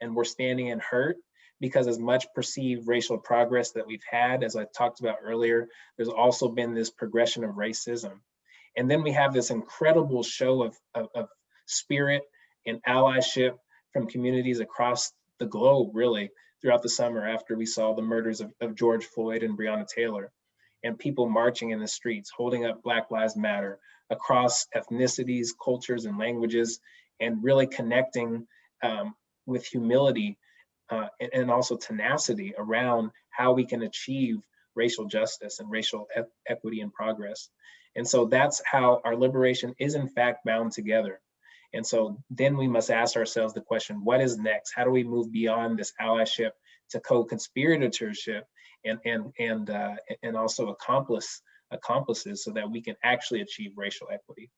And we're standing in hurt because as much perceived racial progress that we've had, as I talked about earlier, there's also been this progression of racism. And then we have this incredible show of, of, of spirit and allyship from communities across the globe, really, throughout the summer after we saw the murders of, of George Floyd and Breonna Taylor, and people marching in the streets, holding up Black Lives Matter across ethnicities, cultures, and languages, and really connecting um, with humility uh, and, and, also tenacity around how we can achieve racial justice and racial e equity and progress. And so that's how our liberation is in fact bound together. And so then we must ask ourselves the question, what is next? How do we move beyond this allyship to co-conspiratorship and, and, and, uh, and also accomplice accomplices so that we can actually achieve racial equity.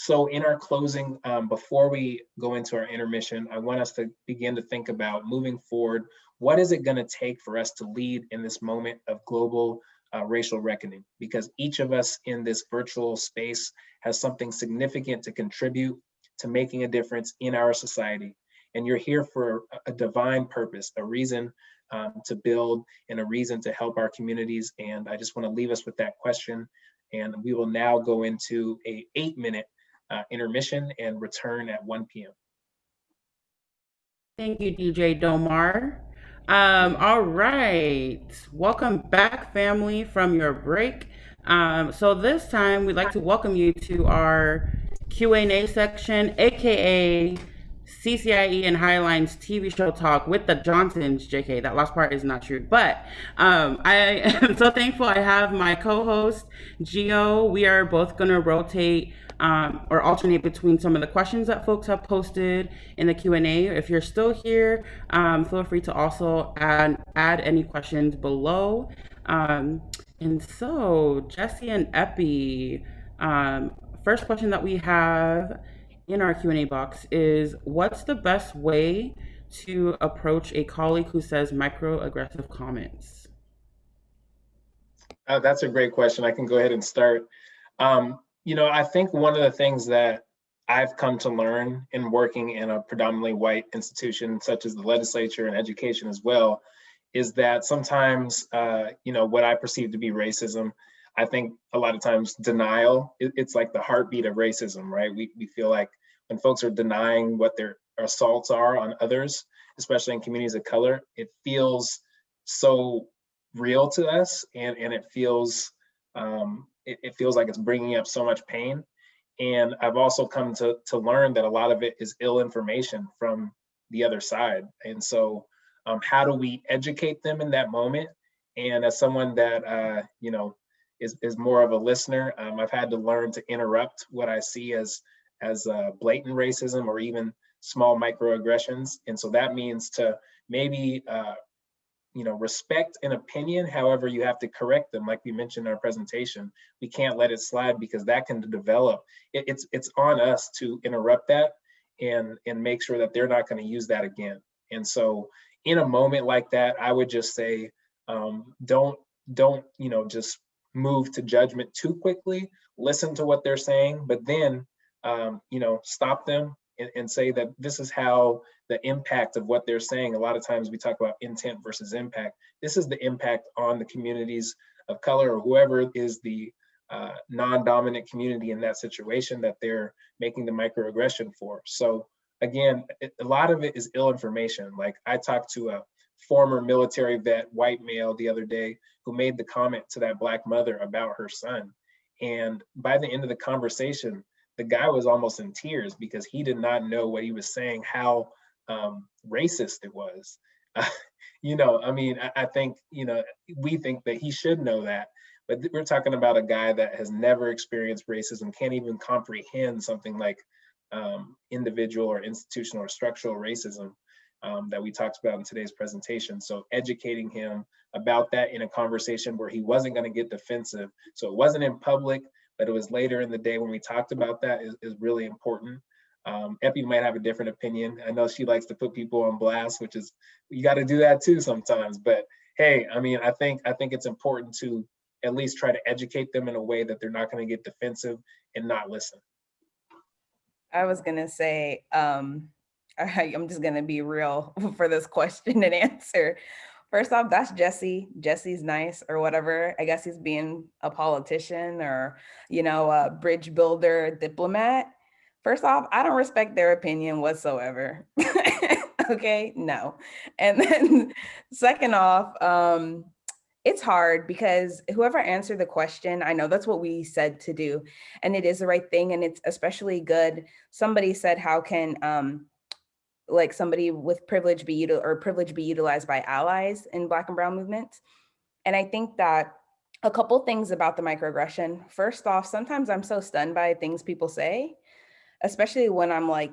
So in our closing, um, before we go into our intermission, I want us to begin to think about moving forward, what is it gonna take for us to lead in this moment of global uh, racial reckoning? Because each of us in this virtual space has something significant to contribute to making a difference in our society. And you're here for a divine purpose, a reason um, to build and a reason to help our communities. And I just wanna leave us with that question. And we will now go into a eight minute uh, intermission and return at 1 p.m. Thank you, DJ Domar. Um, all right, welcome back family from your break. Um, so this time we'd like to welcome you to our Q&A section, aka CCIE and Highline's TV show talk with the Johnsons, JK. That last part is not true. But um, I am so thankful I have my co-host, Geo. We are both going to rotate um, or alternate between some of the questions that folks have posted in the Q&A. If you're still here, um, feel free to also add, add any questions below. Um, and so, Jesse and Epi, um, first question that we have in our Q&A box is what's the best way to approach a colleague who says microaggressive comments? Uh, that's a great question. I can go ahead and start. Um, you know, I think one of the things that I've come to learn in working in a predominantly white institution such as the legislature and education as well, is that sometimes, uh, you know, what I perceive to be racism, I think a lot of times denial, it, it's like the heartbeat of racism, right? We, we feel like when folks are denying what their assaults are on others, especially in communities of color, it feels so real to us and, and it feels um, it, it feels like it's bringing up so much pain. And I've also come to, to learn that a lot of it is ill information from the other side. And so um, how do we educate them in that moment? And as someone that, uh, you know, is, is more of a listener, um, I've had to learn to interrupt what I see as, as uh, blatant racism or even small microaggressions. And so that means to maybe uh, you know, respect an opinion. However, you have to correct them, like we mentioned in our presentation. We can't let it slide because that can develop. It, it's it's on us to interrupt that and and make sure that they're not going to use that again. And so, in a moment like that, I would just say, um, don't don't you know just move to judgment too quickly. Listen to what they're saying, but then um, you know stop them and, and say that this is how the impact of what they're saying. A lot of times we talk about intent versus impact. This is the impact on the communities of color or whoever is the uh, non-dominant community in that situation that they're making the microaggression for. So again, it, a lot of it is ill information. Like I talked to a former military vet, white male the other day, who made the comment to that black mother about her son. And by the end of the conversation, the guy was almost in tears because he did not know what he was saying, how um, racist it was. You know, I mean, I, I, think, you know, we think that he should know that, but we're talking about a guy that has never experienced racism, can't even comprehend something like um, individual or institutional or structural racism um, that we talked about in today's presentation. So educating him about that in a conversation where he wasn't gonna get defensive. So it wasn't in public, but it was later in the day when we talked about that is, is really important. Um, Epi might have a different opinion. I know she likes to put people on blast, which is you got to do that too sometimes. But hey, I mean, I think I think it's important to at least try to educate them in a way that they're not going to get defensive and not listen. I was gonna say, um, I'm just gonna be real for this question and answer. First off, that's Jesse. Jesse's nice or whatever. I guess he's being a politician or, you know, a bridge builder, diplomat. First off, I don't respect their opinion whatsoever. okay, no. And then second off, um, it's hard because whoever answered the question, I know that's what we said to do, and it is the right thing, and it's especially good. Somebody said, how can um, like somebody with privilege be util or privilege be utilized by allies in black and brown movements. And I think that a couple things about the microaggression. First off, sometimes I'm so stunned by things people say, especially when I'm like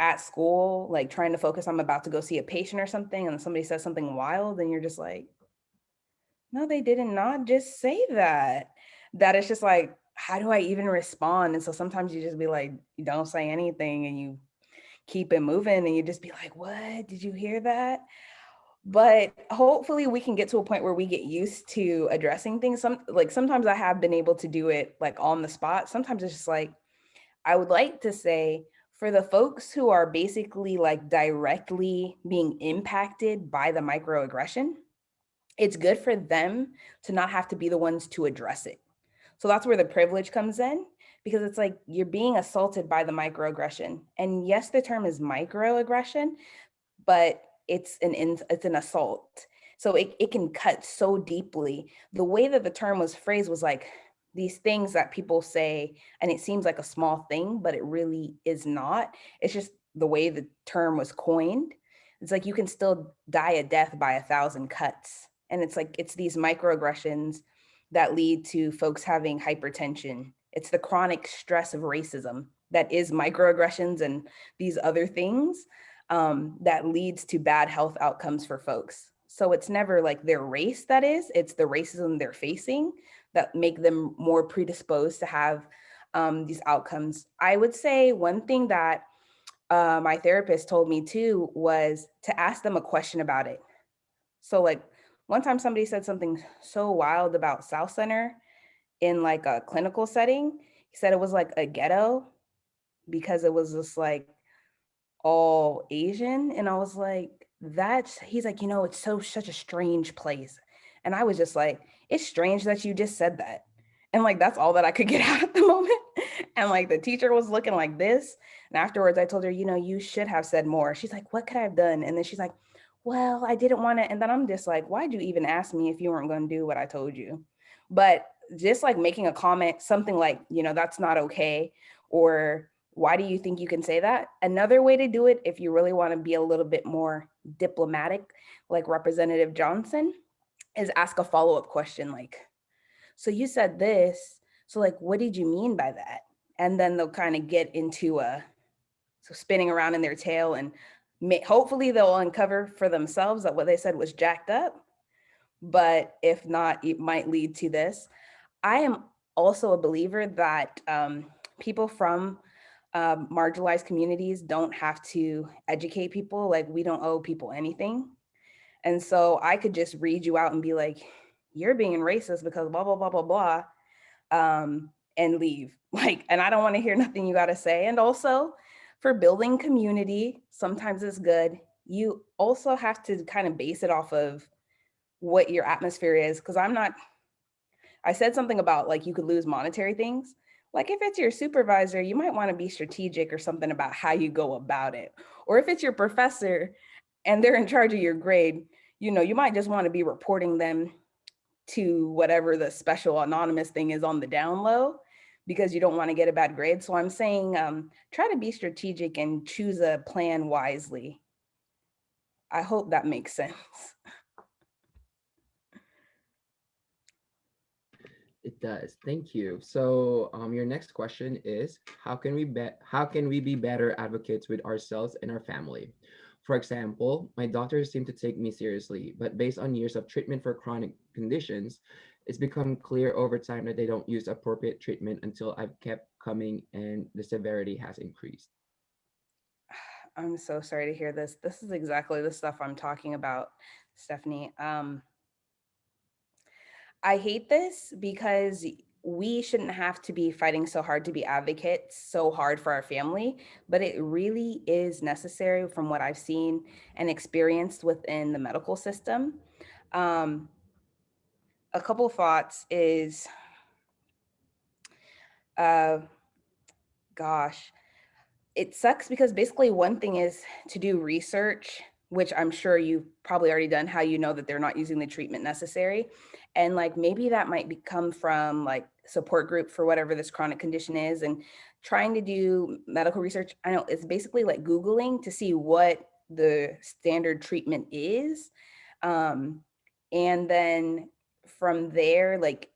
at school, like trying to focus, I'm about to go see a patient or something and somebody says something wild and you're just like, no, they did not just say that. That it's just like, how do I even respond? And so sometimes you just be like, you don't say anything and you keep it moving and you just be like, what, did you hear that? But hopefully we can get to a point where we get used to addressing things. Some like sometimes I have been able to do it like on the spot. Sometimes it's just like, I would like to say for the folks who are basically like directly being impacted by the microaggression, it's good for them to not have to be the ones to address it. So that's where the privilege comes in because it's like you're being assaulted by the microaggression. And yes, the term is microaggression, but it's an it's an assault. So it, it can cut so deeply. The way that the term was phrased was like these things that people say, and it seems like a small thing, but it really is not. It's just the way the term was coined. It's like you can still die a death by a thousand cuts. And it's like, it's these microaggressions that lead to folks having hypertension, it's the chronic stress of racism that is microaggressions and these other things um, that leads to bad health outcomes for folks. So it's never like their race that is, it's the racism they're facing that make them more predisposed to have um, these outcomes. I would say one thing that uh, my therapist told me too was to ask them a question about it. So like one time somebody said something so wild about Southcenter in like a clinical setting. He said it was like a ghetto. because it was just like all Asian. And I was like, that's, he's like, you know, it's so, such a strange place. And I was just like, it's strange that you just said that. And like, that's all that I could get out at the moment. And like the teacher was looking like this. And afterwards I told her, you know, you should have said more. She's like, what could I have done? And then she's like, well, I didn't want to. And then I'm just like, why'd you even ask me if you weren't going to do what I told you? But just like making a comment, something like, you know, that's not okay. Or why do you think you can say that? Another way to do it, if you really want to be a little bit more diplomatic, like Representative Johnson, is ask a follow-up question like, so you said this, so like, what did you mean by that? And then they'll kind of get into a, so spinning around in their tail and may, hopefully they'll uncover for themselves that what they said was jacked up. But if not, it might lead to this. I am also a believer that um, people from um, marginalized communities don't have to educate people. Like we don't owe people anything. And so I could just read you out and be like, you're being racist because blah, blah, blah, blah, blah, um, and leave. Like, and I don't want to hear nothing you got to say. And also for building community, sometimes it's good. You also have to kind of base it off of what your atmosphere is. Cause I'm not, I said something about like you could lose monetary things. Like if it's your supervisor, you might want to be strategic or something about how you go about it. Or if it's your professor and they're in charge of your grade, you know, you might just want to be reporting them to whatever the special anonymous thing is on the down low because you don't want to get a bad grade. So I'm saying um, try to be strategic and choose a plan wisely. I hope that makes sense. It does. Thank you. So um, your next question is, how can we be how can we be better advocates with ourselves and our family? For example, my doctors seem to take me seriously, but based on years of treatment for chronic conditions, it's become clear over time that they don't use appropriate treatment until I've kept coming and the severity has increased. I'm so sorry to hear this. This is exactly the stuff I'm talking about, Stephanie. Um, I hate this because we shouldn't have to be fighting so hard to be advocates so hard for our family, but it really is necessary from what I've seen and experienced within the medical system. Um, a couple thoughts is, uh, gosh, it sucks because basically one thing is to do research which I'm sure you've probably already done, how you know that they're not using the treatment necessary. And like maybe that might become from like support group for whatever this chronic condition is and trying to do medical research. I know it's basically like Googling to see what the standard treatment is. Um, and then from there, like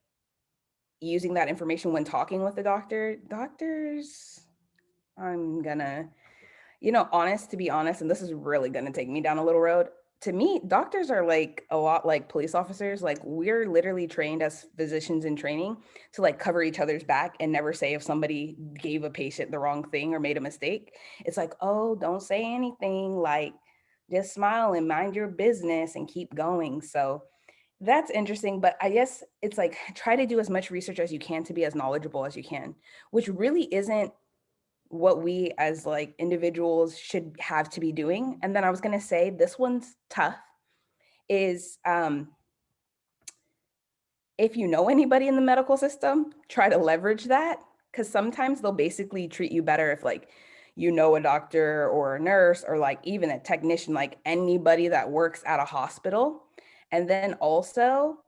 using that information when talking with the doctor, doctors, I'm gonna you know, honest to be honest, and this is really going to take me down a little road. To me, doctors are like a lot like police officers. Like we're literally trained as physicians in training to like cover each other's back and never say if somebody gave a patient the wrong thing or made a mistake. It's like, oh, don't say anything. Like just smile and mind your business and keep going. So that's interesting. But I guess it's like try to do as much research as you can to be as knowledgeable as you can, which really isn't what we as like individuals should have to be doing. And then I was going to say this one's tough is um, if you know anybody in the medical system, try to leverage that because sometimes they'll basically treat you better if like you know a doctor or a nurse or like even a technician, like anybody that works at a hospital. And then also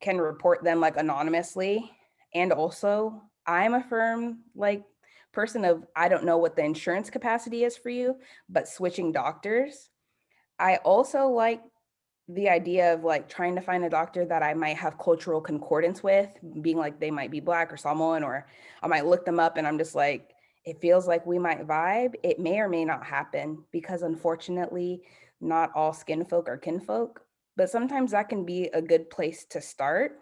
can report them like anonymously. And also I'm a firm like person of, I don't know what the insurance capacity is for you, but switching doctors. I also like the idea of like trying to find a doctor that I might have cultural concordance with, being like they might be black or Samoan, or I might look them up and I'm just like, it feels like we might vibe. It may or may not happen because unfortunately, not all skin folk are kinfolk, but sometimes that can be a good place to start.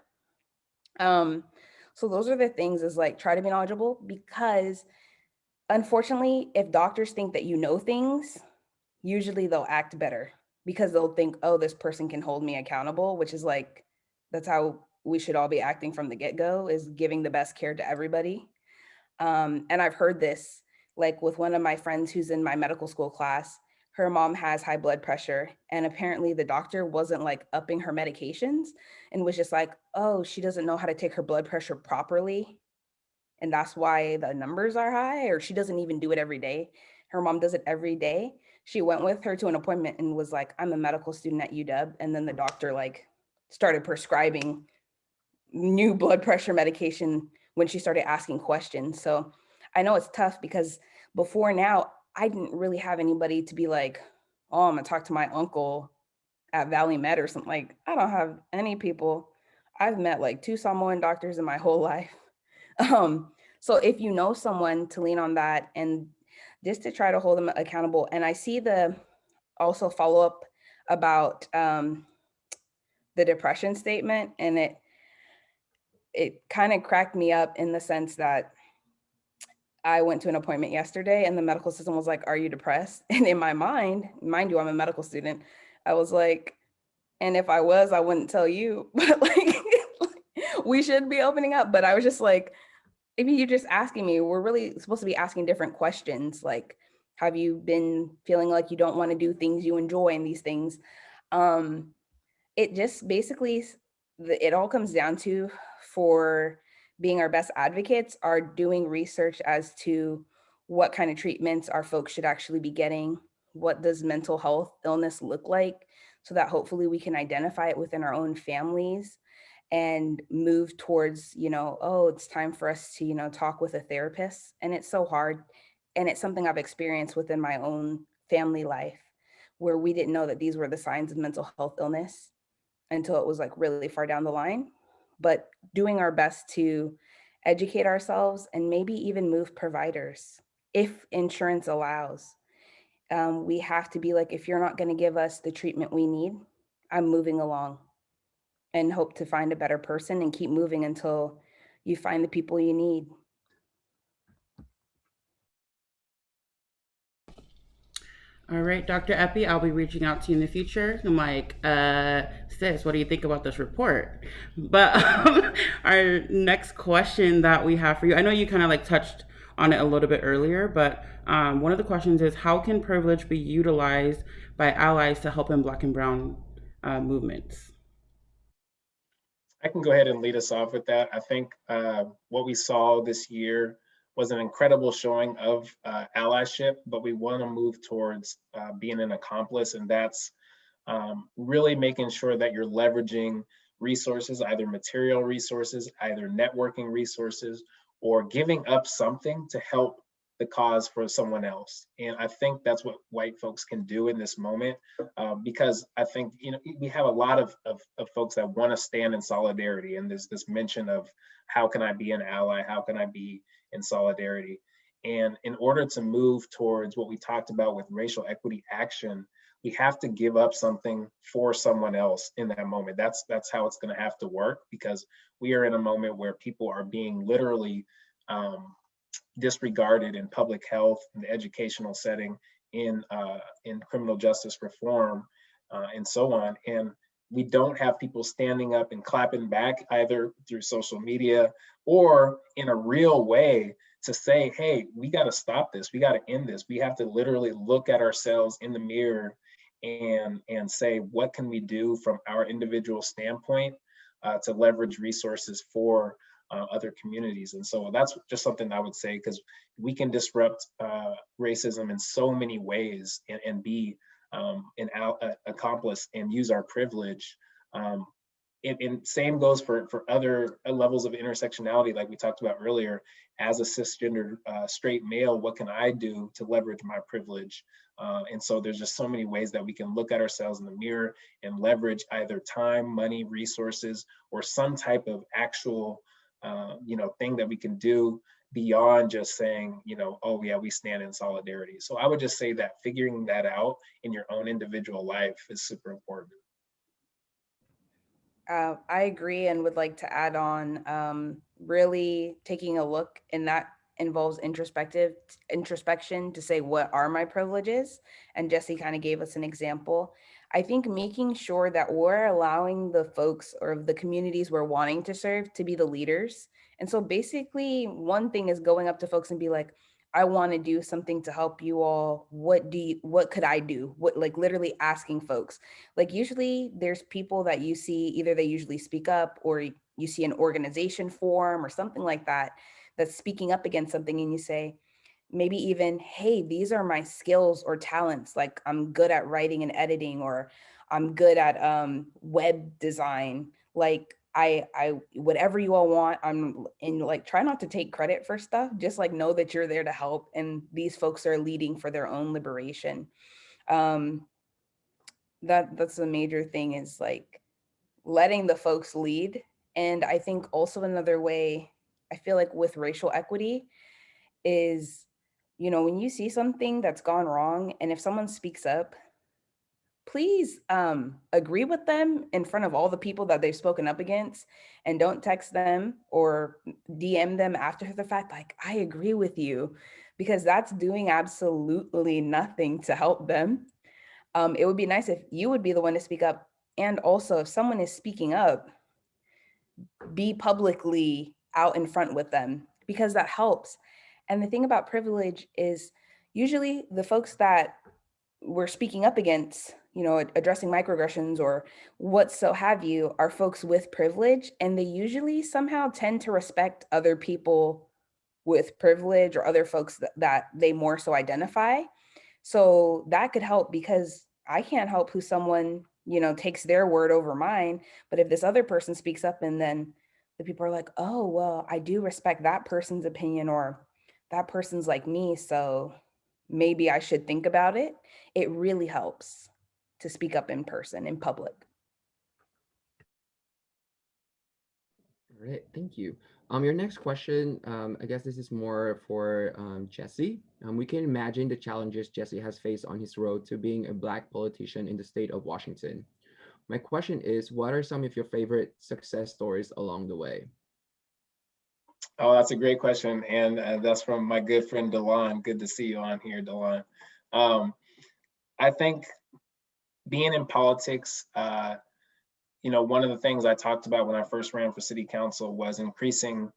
Um, so those are the things is like try to be knowledgeable because unfortunately, if doctors think that you know things, usually they'll act better because they'll think, oh, this person can hold me accountable, which is like, that's how we should all be acting from the get-go is giving the best care to everybody. Um, and I've heard this like with one of my friends who's in my medical school class, her mom has high blood pressure and apparently the doctor wasn't like upping her medications and was just like, oh, she doesn't know how to take her blood pressure properly. And that's why the numbers are high, or she doesn't even do it every day. Her mom does it every day. She went with her to an appointment and was like, I'm a medical student at UW. And then the doctor like started prescribing new blood pressure medication when she started asking questions. So I know it's tough because before now, I didn't really have anybody to be like, oh, I'm gonna talk to my uncle at Valley Med or something. Like, I don't have any people. I've met like two Samoan doctors in my whole life. Um, so if you know someone to lean on that and just to try to hold them accountable. And I see the also follow up about um, the depression statement and it it kind of cracked me up in the sense that I went to an appointment yesterday and the medical system was like, are you depressed? And in my mind, mind you, I'm a medical student. I was like, and if I was, I wouldn't tell you, but like, we should be opening up. But I was just like, if you're just asking me, we're really supposed to be asking different questions. Like, have you been feeling like you don't want to do things you enjoy and these things? Um, it just basically, it all comes down to for being our best advocates are doing research as to what kind of treatments our folks should actually be getting. What does mental health illness look like? So that hopefully we can identify it within our own families and move towards, you know, oh, it's time for us to, you know, talk with a therapist. And it's so hard. And it's something I've experienced within my own family life where we didn't know that these were the signs of mental health illness until it was like really far down the line but doing our best to educate ourselves and maybe even move providers if insurance allows. Um, we have to be like, if you're not going to give us the treatment we need, I'm moving along and hope to find a better person and keep moving until you find the people you need. All right, Dr. Epi, I'll be reaching out to you in the future. I'm like, uh, sis, what do you think about this report? But um, our next question that we have for you, I know you kind of like touched on it a little bit earlier, but um, one of the questions is how can privilege be utilized by allies to help in Black and Brown uh, movements? I can go ahead and lead us off with that. I think uh, what we saw this year was an incredible showing of uh, allyship, but we want to move towards uh, being an accomplice, and that's um, really making sure that you're leveraging resources, either material resources, either networking resources, or giving up something to help the cause for someone else. And I think that's what white folks can do in this moment, uh, because I think you know we have a lot of, of, of folks that want to stand in solidarity, and there's this mention of how can I be an ally, how can I be in solidarity. And in order to move towards what we talked about with racial equity action, we have to give up something for someone else in that moment. That's that's how it's going to have to work because we are in a moment where people are being literally um, disregarded in public health, in the educational setting, in uh, in criminal justice reform, uh, and so on. And we don't have people standing up and clapping back either through social media or in a real way to say, hey, we got to stop this. We got to end this. We have to literally look at ourselves in the mirror and and say, what can we do from our individual standpoint uh, to leverage resources for uh, other communities. And so that's just something I would say because we can disrupt uh, racism in so many ways and, and be um, an uh, accomplice and use our privilege. Um, and, and, same goes for, for other uh, levels of intersectionality, like we talked about earlier. As a cisgender uh, straight male, what can I do to leverage my privilege? Uh, and so there's just so many ways that we can look at ourselves in the mirror and leverage either time, money, resources, or some type of actual, uh, you know, thing that we can do beyond just saying, you know, oh yeah, we stand in solidarity. So I would just say that figuring that out in your own individual life is super important. Uh, I agree and would like to add on um, really taking a look and that involves introspective introspection to say what are my privileges and Jesse kind of gave us an example. I think making sure that we're allowing the folks or the communities we're wanting to serve to be the leaders and so basically one thing is going up to folks and be like, I want to do something to help you all. What do you, what could I do? What like literally asking folks. Like usually there's people that you see either they usually speak up or you see an organization form or something like that that's speaking up against something and you say maybe even hey these are my skills or talents like I'm good at writing and editing or I'm good at um web design like I I whatever you all want, I'm and like try not to take credit for stuff. Just like know that you're there to help and these folks are leading for their own liberation. Um that that's the major thing is like letting the folks lead. And I think also another way I feel like with racial equity is, you know, when you see something that's gone wrong and if someone speaks up, please um, agree with them in front of all the people that they've spoken up against and don't text them or DM them after the fact, like, I agree with you, because that's doing absolutely nothing to help them. Um, it would be nice if you would be the one to speak up. And also, if someone is speaking up, be publicly out in front with them because that helps. And the thing about privilege is usually the folks that we're speaking up against, you know, addressing microaggressions or what so have you, are folks with privilege. And they usually somehow tend to respect other people with privilege or other folks that, that they more so identify. So that could help because I can't help who someone, you know, takes their word over mine. But if this other person speaks up and then the people are like, oh, well, I do respect that person's opinion or that person's like me. So maybe I should think about it. It really helps to speak up in person, in public. All right, thank you. Um, your next question, um, I guess this is more for um, Jesse. Um, we can imagine the challenges Jesse has faced on his road to being a Black politician in the state of Washington. My question is, what are some of your favorite success stories along the way? Oh, that's a great question. And uh, that's from my good friend Delon. Good to see you on here, Delon. Um, I think being in politics, uh, you know, one of the things I talked about when I first ran for city council was increasing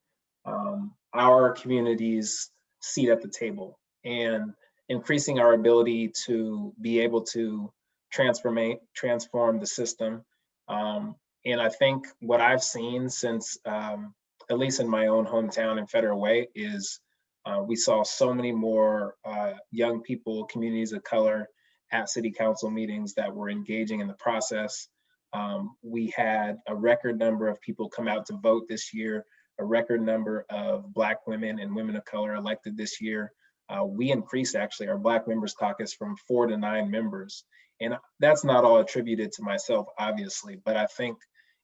um, our community's seat at the table and increasing our ability to be able to transform transform the system. Um, and I think what I've seen since, um, at least in my own hometown in Federal Way, is uh, we saw so many more uh, young people, communities of color at city council meetings that were engaging in the process. Um, we had a record number of people come out to vote this year, a record number of Black women and women of color elected this year. Uh, we increased actually our Black members caucus from four to nine members. And that's not all attributed to myself, obviously, but I think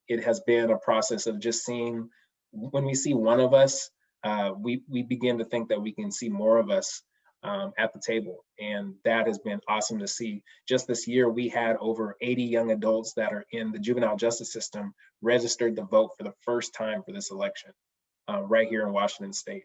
it has been a process of just seeing when we see one of us, uh, we, we begin to think that we can see more of us um, at the table. And that has been awesome to see. Just this year, we had over 80 young adults that are in the juvenile justice system registered to vote for the first time for this election uh, right here in Washington state.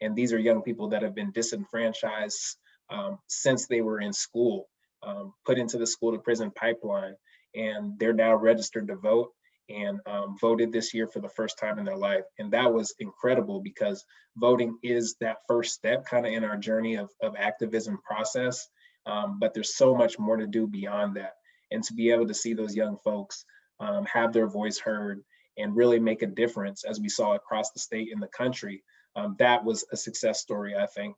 And these are young people that have been disenfranchised um, since they were in school, um, put into the school to prison pipeline, and they're now registered to vote and um, voted this year for the first time in their life. And that was incredible because voting is that first step kind of in our journey of, of activism process. Um, but there's so much more to do beyond that. And to be able to see those young folks um, have their voice heard and really make a difference as we saw across the state and the country, um, that was a success story, I think.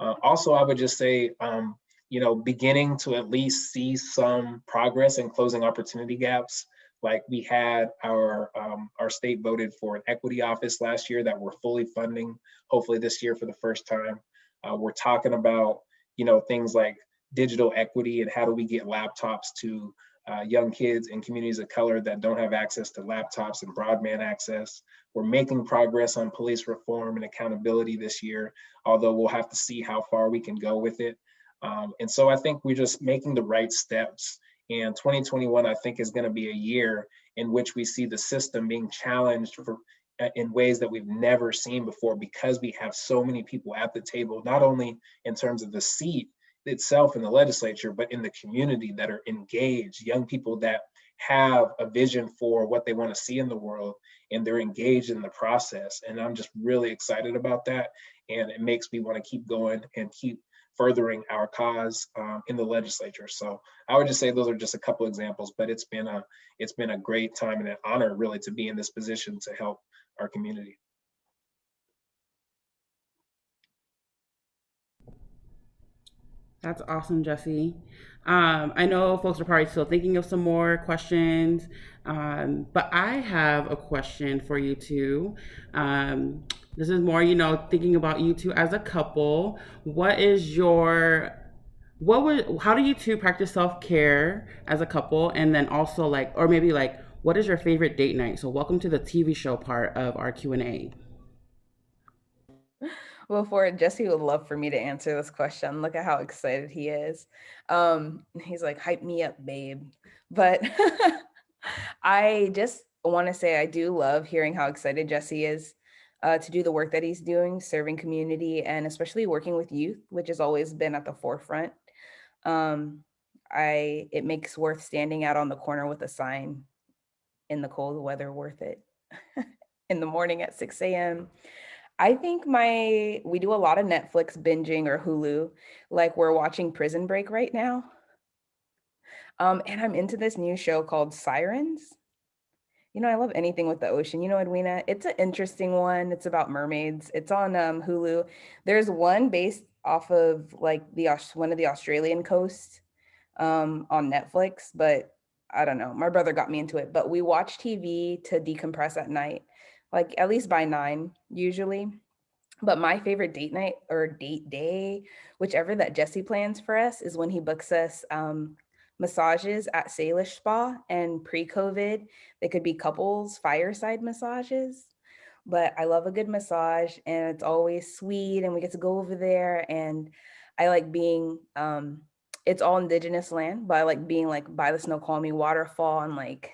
Uh, also, I would just say, um, you know, beginning to at least see some progress in closing opportunity gaps like we had our um, our state voted for an equity office last year that we're fully funding, hopefully this year for the first time. Uh, we're talking about you know things like digital equity and how do we get laptops to uh, young kids in communities of color that don't have access to laptops and broadband access. We're making progress on police reform and accountability this year, although we'll have to see how far we can go with it. Um, and so I think we're just making the right steps and 2021, I think, is going to be a year in which we see the system being challenged for uh, in ways that we've never seen before because we have so many people at the table, not only in terms of the seat itself in the legislature, but in the community that are engaged, young people that have a vision for what they want to see in the world and they're engaged in the process. And I'm just really excited about that. and it makes me want to keep going and keep furthering our cause um, in the legislature. So I would just say those are just a couple examples, but it's been a it's been a great time and an honor really to be in this position to help our community. That's awesome, Jesse. Um, I know folks are probably still thinking of some more questions, um, but I have a question for you too. Um, this is more, you know, thinking about you two as a couple. What is your what would how do you two practice self-care as a couple and then also like or maybe like what is your favorite date night so welcome to the tv show part of our q&a well, for Jesse would love for me to answer this question. Look at how excited he is. Um, he's like, hype me up, babe. But I just want to say I do love hearing how excited Jesse is uh, to do the work that he's doing, serving community, and especially working with youth, which has always been at the forefront. Um, I it makes worth standing out on the corner with a sign in the cold weather worth it in the morning at 6 a.m. I think my we do a lot of Netflix binging or Hulu, like we're watching Prison Break right now. Um, and I'm into this new show called Sirens. You know, I love anything with the ocean. You know, Edwina, it's an interesting one. It's about mermaids. It's on um, Hulu. There's one based off of like the one of the Australian coasts um, on Netflix, but I don't know. My brother got me into it, but we watch TV to decompress at night like at least by nine usually. But my favorite date night or date day, whichever that Jesse plans for us, is when he books us um, massages at Salish Spa. And pre-COVID, they could be couples fireside massages. But I love a good massage, and it's always sweet, and we get to go over there. And I like being, um, it's all indigenous land, but I like being like by the Snoqualmie waterfall, and like,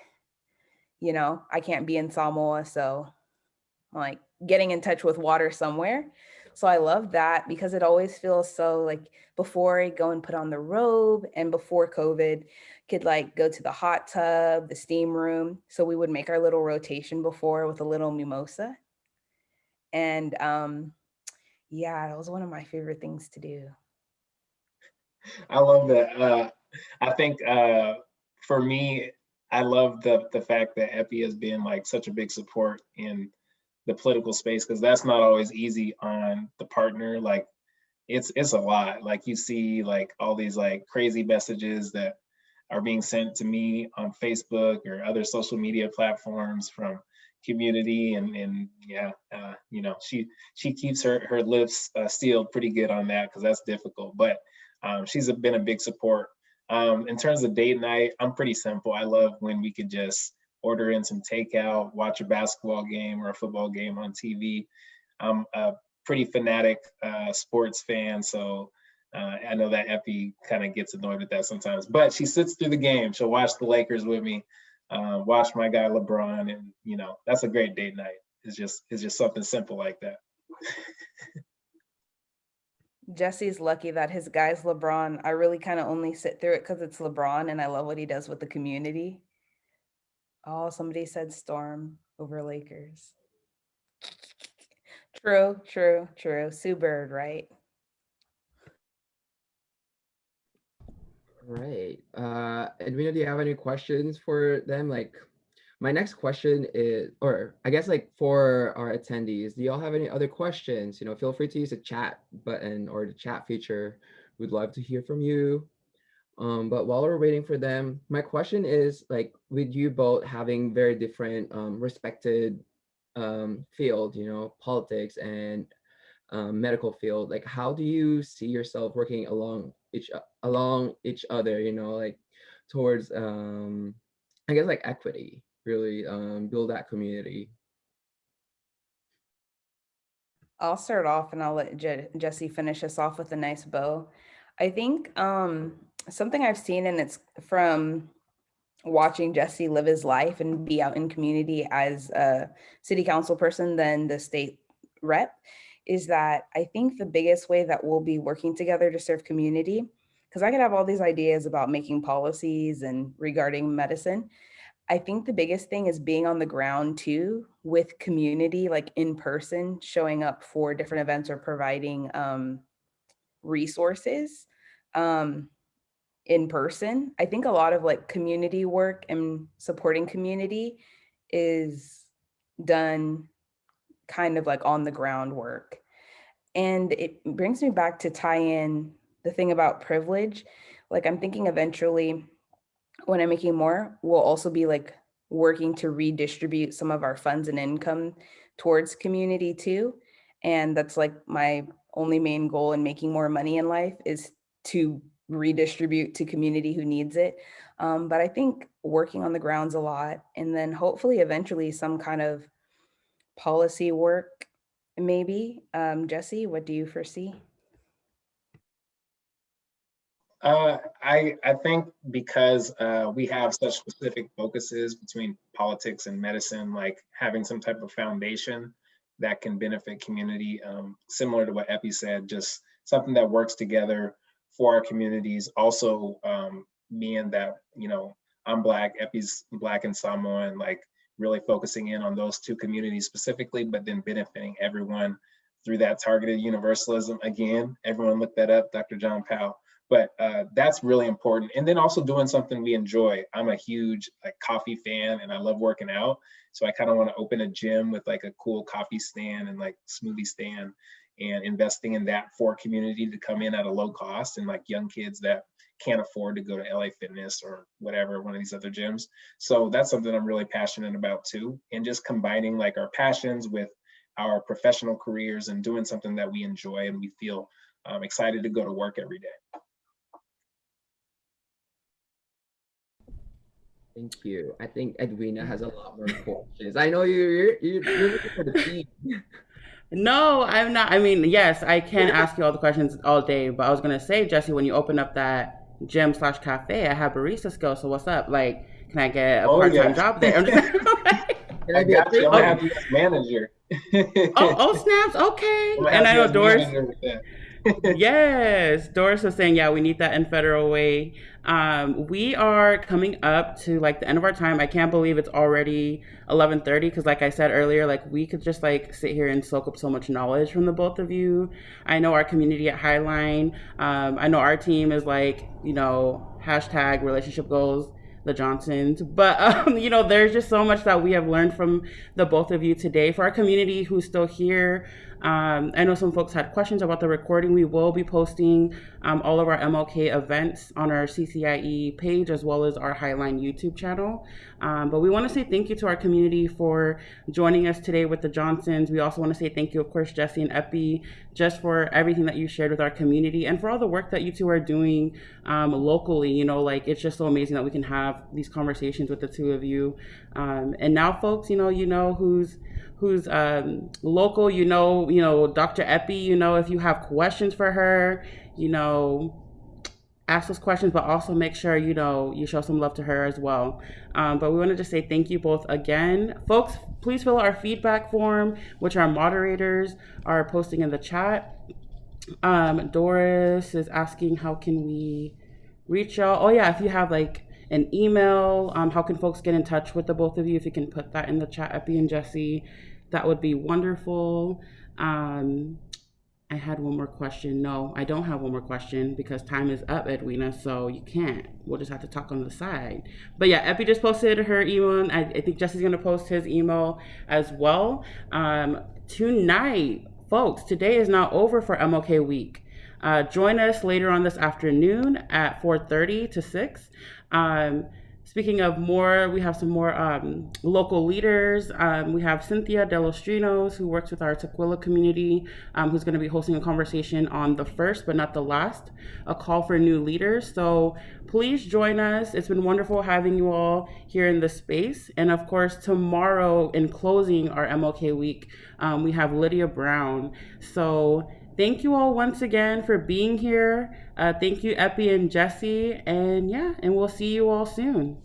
you know, I can't be in Samoa, so like getting in touch with water somewhere. So I love that because it always feels so like before I go and put on the robe and before COVID could like go to the hot tub, the steam room. So we would make our little rotation before with a little mimosa. And um, yeah, it was one of my favorite things to do. I love that. Uh, I think uh, for me, I love the the fact that Epi has been like such a big support in the political space because that's not always easy on the partner like it's it's a lot. Like you see like all these like crazy messages that are being sent to me on facebook or other social media platforms from community and and yeah uh, you know she she keeps her her lips uh, sealed pretty good on that because that's difficult. But um, she's been a big support. Um, in terms of date night i'm pretty simple. I love when we could just order in some takeout, watch a basketball game or a football game on TV. I'm a pretty fanatic uh, sports fan, so uh, I know that Epi kind of gets annoyed with that sometimes. But she sits through the game. She'll watch the Lakers with me, uh, watch my guy LeBron, and you know that's a great date night. It's just it's just something simple like that. Jesse's lucky that his guy's LeBron. I really kind of only sit through it because it's LeBron and I love what he does with the community. Oh, somebody said storm over Lakers. True, true, true. Sue Bird, right? Right. Uh, Edwina, do you have any questions for them? Like, my next question is, or I guess like for our attendees, do y'all have any other questions? You know, feel free to use the chat button or the chat feature. We'd love to hear from you. Um, but while we're waiting for them, my question is like, with you both having very different um, respected um, field, you know, politics and um, medical field, like how do you see yourself working along each along each other, you know, like towards, um, I guess like equity, really um, build that community. I'll start off and I'll let Je Jesse finish us off with a nice bow. I think um, something I've seen, and it's from watching Jesse live his life and be out in community as a city council person than the state rep, is that I think the biggest way that we'll be working together to serve community, because I could have all these ideas about making policies and regarding medicine. I think the biggest thing is being on the ground too with community, like in person, showing up for different events or providing um, resources um, in person. I think a lot of like community work and supporting community is done kind of like on the ground work. And it brings me back to tie in the thing about privilege. Like I'm thinking eventually when I'm making more, we'll also be like working to redistribute some of our funds and income towards community too. And that's like my only main goal in making more money in life is to redistribute to community who needs it. Um, but I think working on the grounds a lot and then hopefully eventually some kind of policy work maybe. Um, Jesse, what do you foresee? Uh, I I think because uh, we have such specific focuses between politics and medicine, like having some type of foundation that can benefit community, um, similar to what Epi said, just something that works together for our communities. Also, um, being that you know I'm Black, Epi's Black and Samoan, like really focusing in on those two communities specifically, but then benefiting everyone through that targeted universalism. Again, everyone look that up, Dr. John Powell but uh, that's really important. And then also doing something we enjoy. I'm a huge like coffee fan and I love working out. So I kind of want to open a gym with like a cool coffee stand and like smoothie stand and investing in that for community to come in at a low cost and like young kids that can't afford to go to LA Fitness or whatever, one of these other gyms. So that's something I'm really passionate about too. And just combining like our passions with our professional careers and doing something that we enjoy and we feel um, excited to go to work every day. Thank you. I think Edwina has a lot more questions. I know you're you're, you're looking for the team. No, I'm not. I mean, yes, I can ask you all the questions all day, but I was gonna say, Jesse, when you open up that gym slash cafe, I have barista skills. So what's up? Like, can I get a oh, part time yeah. job there? can I got you. I'm gonna have you manager. oh, oh, snaps. Okay. And I know Doris. Yes, Doris was saying, yeah, we need that in Federal Way. Um, we are coming up to like the end of our time. I can't believe it's already 11:30 because, like I said earlier, like we could just like sit here and soak up so much knowledge from the both of you. I know our community at Highline. Um, I know our team is like you know hashtag relationship goals the Johnsons. But um, you know, there's just so much that we have learned from the both of you today. For our community who's still here, um, I know some folks had questions about the recording. We will be posting um, all of our MLK events on our CCIE page as well as our Highline YouTube channel. Um, but we want to say thank you to our community for joining us today with the Johnsons. We also want to say thank you, of course, Jesse and Epi, just for everything that you shared with our community and for all the work that you two are doing um, locally. You know, like it's just so amazing that we can have these conversations with the two of you. Um, and now, folks, you know, you know who's who's um, local. You know, you know Dr. Epi. You know, if you have questions for her, you know, ask those questions, but also make sure you know you show some love to her as well. Um, but we wanted to say thank you both again, folks. Please fill out our feedback form, which our moderators are posting in the chat. Um, Doris is asking how can we reach y'all. Oh yeah, if you have like an email, um, how can folks get in touch with the both of you? If you can put that in the chat, Epi and Jesse, that would be wonderful. Um, I had one more question. No, I don't have one more question because time is up, Edwina. So you can't. We'll just have to talk on the side. But yeah, Epi just posted her email. I, I think Jesse's gonna post his email as well. Um, tonight, folks, today is not over for MLK Week. Uh, join us later on this afternoon at 4:30 to 6. Um, Speaking of more, we have some more um, local leaders. Um, we have Cynthia Delostrinos, who works with our Tukwila community, um, who's going to be hosting a conversation on the first, but not the last, a call for new leaders. So please join us. It's been wonderful having you all here in the space. And of course, tomorrow, in closing our MLK week, um, we have Lydia Brown. So thank you all once again for being here. Uh, thank you, Epi and Jesse. And yeah, and we'll see you all soon.